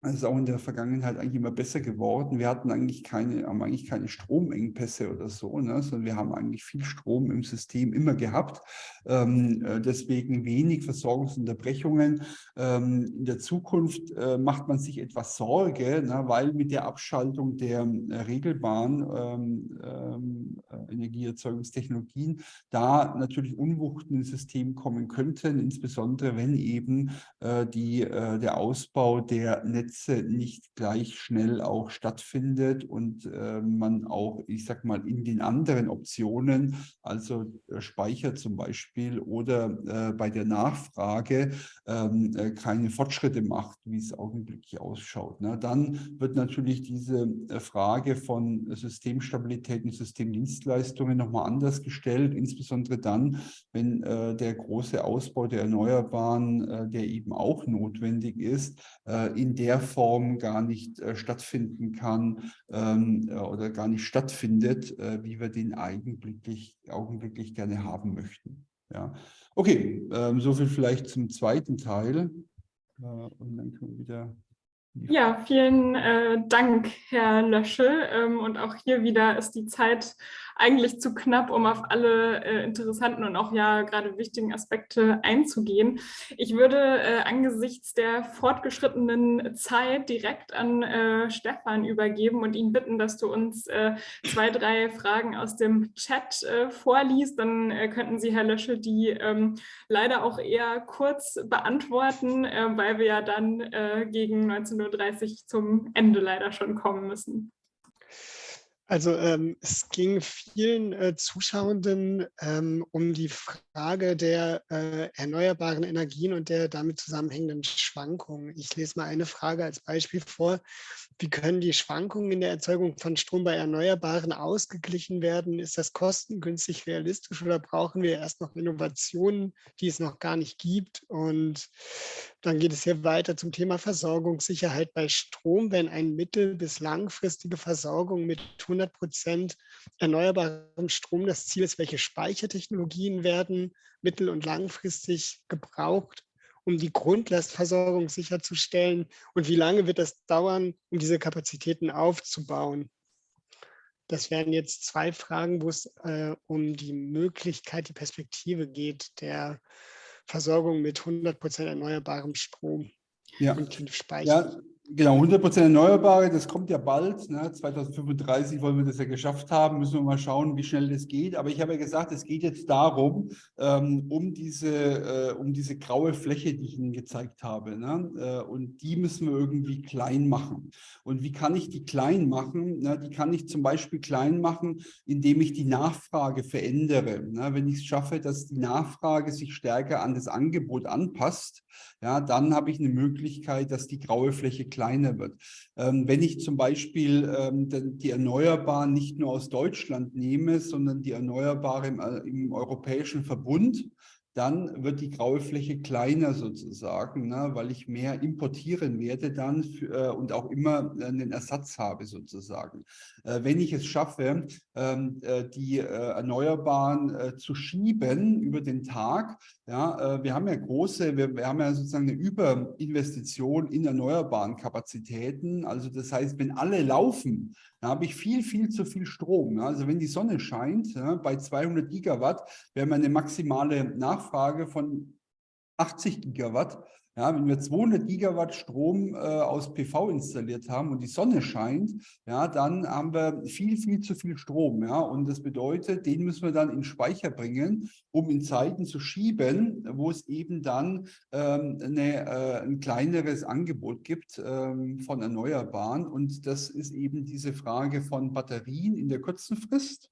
Das ist auch in der Vergangenheit eigentlich immer besser geworden. Wir hatten eigentlich keine, haben eigentlich keine Stromengpässe oder so, ne? sondern wir haben eigentlich viel Strom im System immer gehabt. Ähm, äh, deswegen wenig Versorgungsunterbrechungen. Ähm, in der Zukunft äh, macht man sich etwas Sorge, ne? weil mit der Abschaltung der äh, regelbaren ähm, ähm äh, Energieerzeugungstechnologien da natürlich Unwuchten ins System kommen könnten, insbesondere wenn eben äh, die, äh, der Ausbau der Netz Netze nicht gleich schnell auch stattfindet und äh, man auch, ich sag mal, in den anderen Optionen, also äh, Speicher zum Beispiel oder äh, bei der Nachfrage ähm, äh, keine Fortschritte macht, wie es augenblicklich ausschaut. Ne? Dann wird natürlich diese äh, Frage von Systemstabilität und Systemdienstleistungen nochmal anders gestellt, insbesondere dann, wenn äh, der große Ausbau der Erneuerbaren, der eben auch notwendig ist, in der der Form gar nicht äh, stattfinden kann ähm, äh, oder gar nicht stattfindet, äh, wie wir den augenblicklich, augenblicklich gerne haben möchten. Ja. Okay, ähm, so viel vielleicht zum zweiten Teil. Äh, und dann können wir wieder ja, vielen äh, Dank, Herr Löschel. Ähm, und auch hier wieder ist die Zeit eigentlich zu knapp, um auf alle äh, interessanten und auch ja gerade wichtigen Aspekte einzugehen. Ich würde äh, angesichts der fortgeschrittenen Zeit direkt an äh, Stefan übergeben und ihn bitten, dass du uns äh, zwei, drei Fragen aus dem Chat äh, vorliest. Dann äh, könnten Sie, Herr Löschel, die ähm, leider auch eher kurz beantworten, weil wir ja dann gegen 19.30 Uhr zum Ende leider schon kommen müssen. Also ähm, es ging vielen äh, Zuschauenden ähm, um die Frage der äh, erneuerbaren Energien und der damit zusammenhängenden Schwankungen. Ich lese mal eine Frage als Beispiel vor. Wie können die Schwankungen in der Erzeugung von Strom bei Erneuerbaren ausgeglichen werden? Ist das kostengünstig realistisch oder brauchen wir erst noch Innovationen, die es noch gar nicht gibt? Und dann geht es hier weiter zum Thema Versorgungssicherheit bei Strom. Wenn eine mittel- bis langfristige Versorgung mit 100 Prozent erneuerbarem Strom das Ziel ist, welche Speichertechnologien werden mittel- und langfristig gebraucht? um die Grundlastversorgung sicherzustellen? Und wie lange wird das dauern, um diese Kapazitäten aufzubauen? Das wären jetzt zwei Fragen, wo es äh, um die Möglichkeit, die Perspektive geht der Versorgung mit 100 Prozent erneuerbarem Strom ja. und Speicher. Ja, Genau, 100% Erneuerbare, das kommt ja bald. Ne? 2035 wollen wir das ja geschafft haben, müssen wir mal schauen, wie schnell das geht. Aber ich habe ja gesagt, es geht jetzt darum, ähm, um, diese, äh, um diese graue Fläche, die ich Ihnen gezeigt habe. Ne? Äh, und die müssen wir irgendwie klein machen. Und wie kann ich die klein machen? Ne? Die kann ich zum Beispiel klein machen, indem ich die Nachfrage verändere. Ne? Wenn ich es schaffe, dass die Nachfrage sich stärker an das Angebot anpasst, ja, dann habe ich eine Möglichkeit, dass die graue Fläche kleiner wird. Ähm, wenn ich zum Beispiel ähm, die Erneuerbaren nicht nur aus Deutschland nehme, sondern die Erneuerbare im, äh, im europäischen Verbund, dann wird die graue Fläche kleiner sozusagen, ne, weil ich mehr importieren werde dann für, äh, und auch immer einen Ersatz habe sozusagen. Äh, wenn ich es schaffe, ähm, äh, die äh, Erneuerbaren äh, zu schieben über den Tag, ja, äh, wir haben ja große, wir, wir, haben ja sozusagen eine Überinvestition in erneuerbaren Kapazitäten. Also das heißt, wenn alle laufen, da habe ich viel, viel zu viel Strom. Also wenn die Sonne scheint, ja, bei 200 Gigawatt, wäre meine maximale Nachfrage von 80 Gigawatt. Ja, wenn wir 200 Gigawatt Strom äh, aus PV installiert haben und die Sonne scheint, ja, dann haben wir viel, viel zu viel Strom. Ja, und das bedeutet, den müssen wir dann in Speicher bringen, um in Zeiten zu schieben, wo es eben dann ähm, eine, äh, ein kleineres Angebot gibt ähm, von Erneuerbaren. Und das ist eben diese Frage von Batterien in der kurzen Frist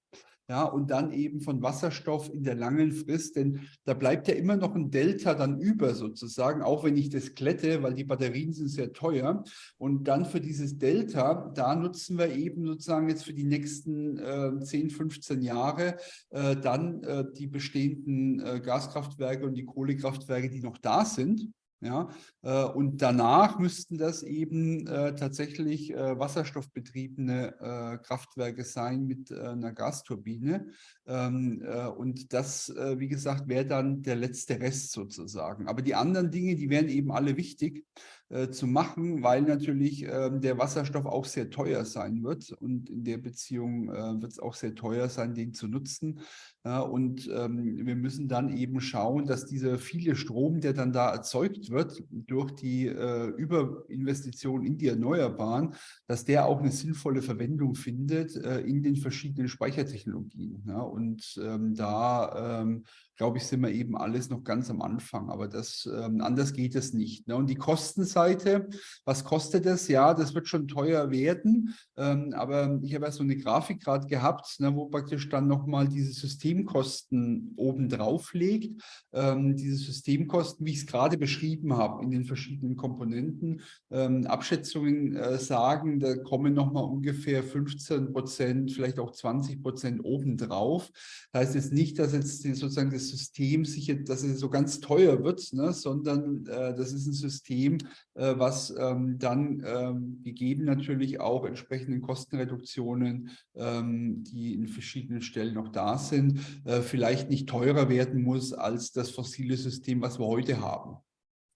ja, und dann eben von Wasserstoff in der langen Frist, denn da bleibt ja immer noch ein Delta dann über sozusagen, auch wenn ich das klette, weil die Batterien sind sehr teuer. Und dann für dieses Delta, da nutzen wir eben sozusagen jetzt für die nächsten äh, 10, 15 Jahre äh, dann äh, die bestehenden äh, Gaskraftwerke und die Kohlekraftwerke, die noch da sind. Ja, äh, und danach müssten das eben äh, tatsächlich äh, wasserstoffbetriebene Kraftwerke sein mit einer Gasturbine. Ähm, äh, und das, wie gesagt, wäre dann der letzte Rest sozusagen. Aber die anderen Dinge, die wären eben alle wichtig äh, zu machen, weil natürlich ähm, der Wasserstoff auch sehr teuer sein wird. Und in der Beziehung wird es auch sehr teuer sein, den zu nutzen. und ähm, wir müssen dann eben schauen, dass dieser viele Strom, der dann da erzeugt wird durch die Überinvestition in die Erneuerbaren, dass der auch eine sinnvolle Verwendung findet in den verschiedenen Speichertechnologien. Und ähm, da, ähm, glaube ich, sind wir eben alles noch ganz am Anfang. Aber das, ähm, anders geht es nicht. Ne? Und die Kostenseite, was kostet das? Ja, das wird schon teuer werden. Ähm, aber ich habe ja so eine Grafik gerade gehabt, ne, wo praktisch dann nochmal diese Systemkosten oben drauf liegt. Ähm, diese Systemkosten, wie ich es gerade beschrieben habe, in den verschiedenen Komponenten. Ähm, Abschätzungen äh, sagen, da kommen nochmal ungefähr 15 Prozent, vielleicht auch 20 Prozent obendrauf. Das heißt jetzt nicht, dass jetzt sozusagen das System sich, dass es so ganz teuer wird, ne, sondern äh, das ist ein System, äh, was ähm, dann ähm, gegeben natürlich auch entsprechenden Kostenreduktionen, ähm, die in verschiedenen Stellen noch da sind, äh, vielleicht nicht teurer werden muss als das fossile System, was wir heute haben.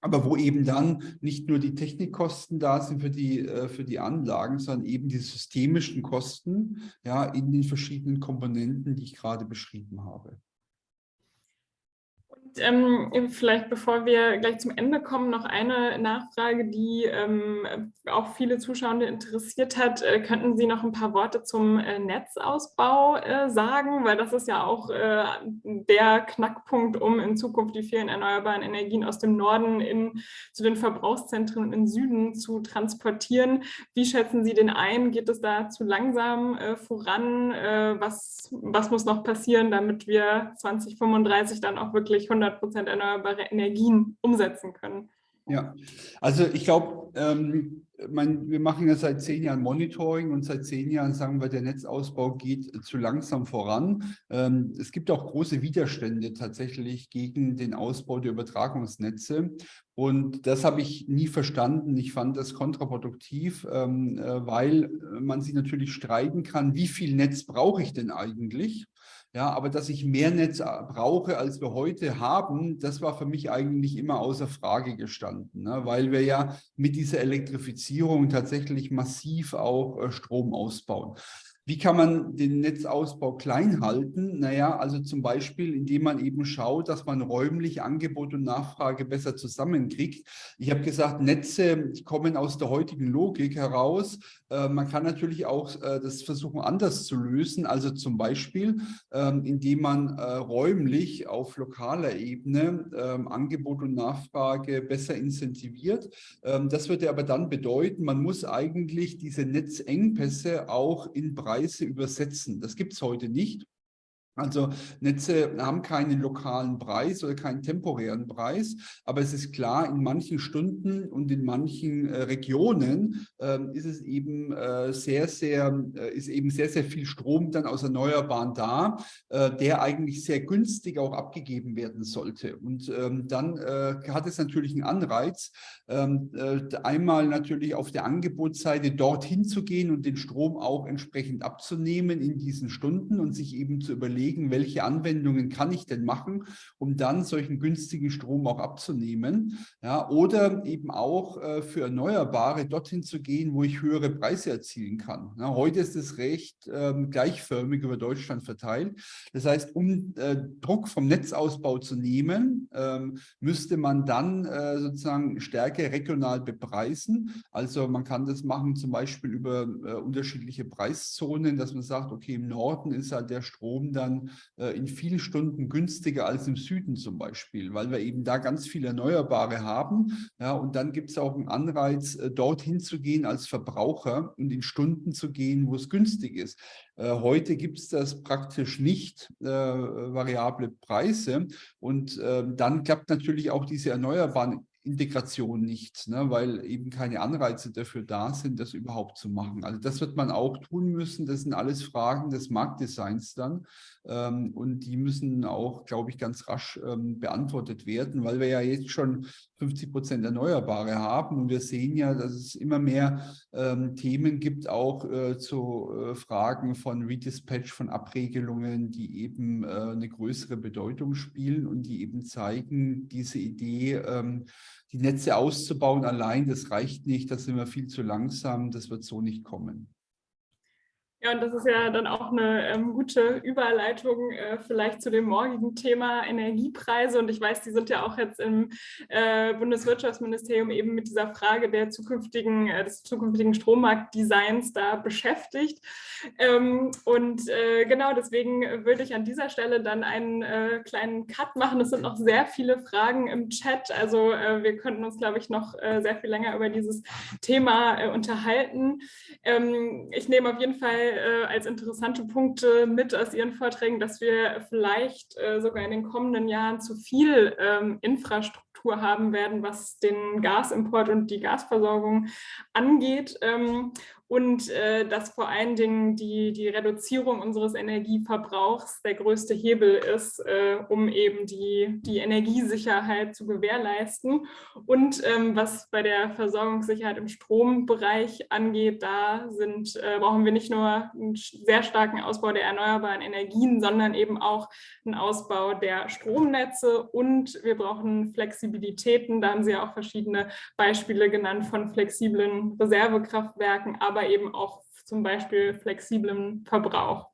Aber wo eben dann nicht nur die Technikkosten da sind für die, äh, für die Anlagen, sondern eben die systemischen Kosten ja, in den verschiedenen Komponenten, die ich gerade beschrieben habe ähm, vielleicht bevor wir gleich zum Ende kommen, noch eine Nachfrage, die ähm, auch viele Zuschauer interessiert hat. Äh, könnten Sie noch ein paar Worte zum äh, Netzausbau äh, sagen? Weil das ist ja auch äh, der Knackpunkt, um in Zukunft die vielen erneuerbaren Energien aus dem Norden in, zu den Verbrauchszentren im Süden zu transportieren. Wie schätzen Sie den ein? Geht es da zu langsam äh, voran? Äh, was, was muss noch passieren, damit wir 2035 dann auch wirklich 100 100 Prozent erneuerbare Energien umsetzen können. Ja, also ich glaube, ähm, wir machen ja seit zehn Jahren Monitoring und seit zehn Jahren sagen wir, der Netzausbau geht zu langsam voran. Ähm, es gibt auch große Widerstände tatsächlich gegen den Ausbau der Übertragungsnetze. Und das habe ich nie verstanden. Ich fand das kontraproduktiv, ähm, äh, weil man sich natürlich streiten kann, wie viel Netz brauche ich denn eigentlich? Ja, aber dass ich mehr Netz äh, brauche, als wir heute haben, das war für mich eigentlich immer außer Frage gestanden, ne? weil wir ja mit dieser Elektrifizierung tatsächlich massiv auch äh, Strom ausbauen. Wie kann man den Netzausbau klein halten? Naja, also zum Beispiel, indem man eben schaut, dass man räumlich Angebot und Nachfrage besser zusammenkriegt. Ich habe gesagt, Netze kommen aus der heutigen Logik heraus. Äh, man kann natürlich auch äh, das versuchen, anders zu lösen. Also zum Beispiel, ähm, indem man äh, räumlich auf lokaler Ebene ähm, Angebot und Nachfrage besser incentiviert. Ähm, das würde aber dann bedeuten, man muss eigentlich diese Netzengpässe auch in Preise Preise übersetzen. Das gibt es heute nicht. Also Netze haben keinen lokalen Preis oder keinen temporären Preis, aber es ist klar, in manchen Stunden und in manchen äh, Regionen äh, ist es eben äh, sehr, sehr, äh, ist eben sehr, sehr viel Strom dann aus Erneuerbaren da, äh, der eigentlich sehr günstig auch abgegeben werden sollte. Und ähm, dann äh, hat es natürlich einen Anreiz, ähm, einmal natürlich auf der Angebotsseite dorthin zu gehen und den Strom auch entsprechend abzunehmen in diesen Stunden und sich eben zu überlegen, überlegen, welche Anwendungen kann ich denn machen, um dann solchen günstigen Strom auch abzunehmen. Ja, oder eben auch äh, für Erneuerbare dorthin zu gehen, wo ich höhere Preise erzielen kann. Ja, heute ist es recht ähm, gleichförmig über Deutschland verteilt. Das heißt, um äh, Druck vom Netzausbau zu nehmen, ähm, müsste man dann äh, sozusagen stärker regional bepreisen. Also man kann das machen zum Beispiel über äh, unterschiedliche Preiszonen, dass man sagt, okay, im Norden ist halt der Strom dann dann äh, in vielen Stunden günstiger als im Süden zum Beispiel, weil wir eben da ganz viele Erneuerbare haben. Ja, und dann gibt es auch einen Anreiz, äh, dorthin zu gehen als Verbraucher und in Stunden zu gehen, wo es günstig ist. Äh, heute gibt es das praktisch nicht, äh, variable Preise. Und äh, dann klappt natürlich auch diese Erneuerbaren Integration nicht, ne, weil eben keine Anreize dafür da sind, das überhaupt zu machen. Also das wird man auch tun müssen. Das sind alles Fragen des Marktdesigns dann. Ähm, und die müssen auch, glaube ich, ganz rasch ähm, beantwortet werden, weil wir ja jetzt schon 50 Prozent Erneuerbare haben. Und wir sehen ja, dass es immer mehr ähm, Themen gibt, auch äh, zu äh, Fragen von Redispatch, von Abregelungen, die eben äh, eine größere Bedeutung spielen und die eben zeigen, diese Idee, ähm, die Netze auszubauen allein, das reicht nicht, da sind wir viel zu langsam, das wird so nicht kommen. Ja, und das ist ja dann auch eine ähm, gute Überleitung äh, vielleicht zu dem morgigen Thema Energiepreise. Und ich weiß, die sind ja auch jetzt im äh, Bundeswirtschaftsministerium eben mit dieser Frage der zukünftigen, äh, des zukünftigen Strommarktdesigns da beschäftigt. Ähm, und äh, genau deswegen würde ich an dieser Stelle dann einen äh, kleinen Cut machen. Es sind noch sehr viele Fragen im Chat. Also äh, wir könnten uns, glaube ich, noch sehr viel länger über dieses Thema unterhalten. Ähm, ich nehme auf jeden Fall äh, als interessante Punkte mit aus Ihren Vorträgen, dass wir vielleicht äh, sogar in den kommenden Jahren zu viel ähm, Infrastruktur haben werden, was den Gasimport und die Gasversorgung angeht. Ähm, und äh, dass vor allen Dingen die, die Reduzierung unseres Energieverbrauchs der größte Hebel ist, äh, um eben die, die Energiesicherheit zu gewährleisten. Und ähm, was bei der Versorgungssicherheit im Strombereich angeht, da sind, äh, brauchen wir nicht nur einen sehr starken Ausbau der erneuerbaren Energien, sondern eben auch einen Ausbau der Stromnetze und wir brauchen Flexibilitäten. Da haben Sie ja auch verschiedene Beispiele genannt von flexiblen Reservekraftwerken, aber aber eben auch zum Beispiel flexiblem Verbrauch.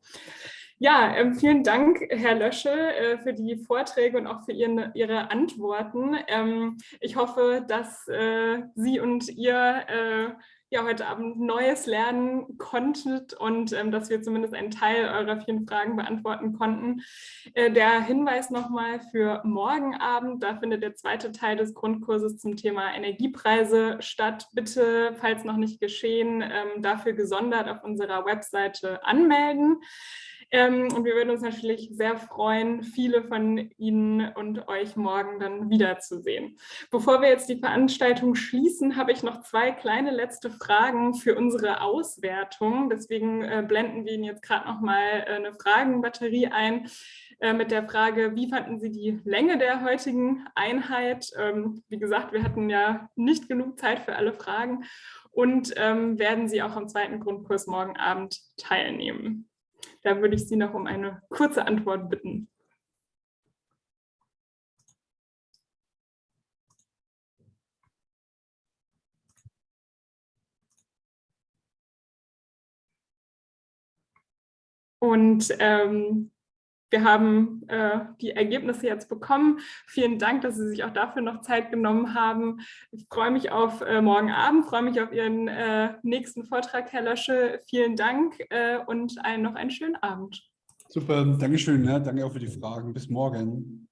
Ja, äh, vielen Dank, Herr Lösche, äh, für die Vorträge und auch für Ihren, Ihre Antworten. Ähm, ich hoffe, dass äh, Sie und ihr äh, ja heute Abend Neues lernen konntet und ähm, dass wir zumindest einen Teil eurer vielen Fragen beantworten konnten. Äh, der Hinweis nochmal für morgen Abend, da findet der zweite Teil des Grundkurses zum Thema Energiepreise statt. Bitte, falls noch nicht geschehen, ähm, dafür gesondert auf unserer Webseite anmelden. Ähm, und wir würden uns natürlich sehr freuen, viele von Ihnen und euch morgen dann wiederzusehen. Bevor wir jetzt die Veranstaltung schließen, habe ich noch zwei kleine letzte Fragen für unsere Auswertung. Deswegen äh, blenden wir Ihnen jetzt gerade noch mal äh, eine Fragenbatterie ein äh, mit der Frage, wie fanden Sie die Länge der heutigen Einheit? Ähm, wie gesagt, wir hatten ja nicht genug Zeit für alle Fragen und ähm, werden Sie auch am zweiten Grundkurs morgen Abend teilnehmen. Da würde ich Sie noch um eine kurze Antwort bitten. Und ähm, wir haben äh, die Ergebnisse jetzt bekommen. Vielen Dank, dass Sie sich auch dafür noch Zeit genommen haben. Ich freue mich auf äh, morgen Abend, freue mich auf Ihren äh, nächsten Vortrag, Herr Lösche. Vielen Dank äh, und einen, noch einen schönen Abend. Super, Dankeschön. Ja, danke auch für die Fragen. Bis morgen.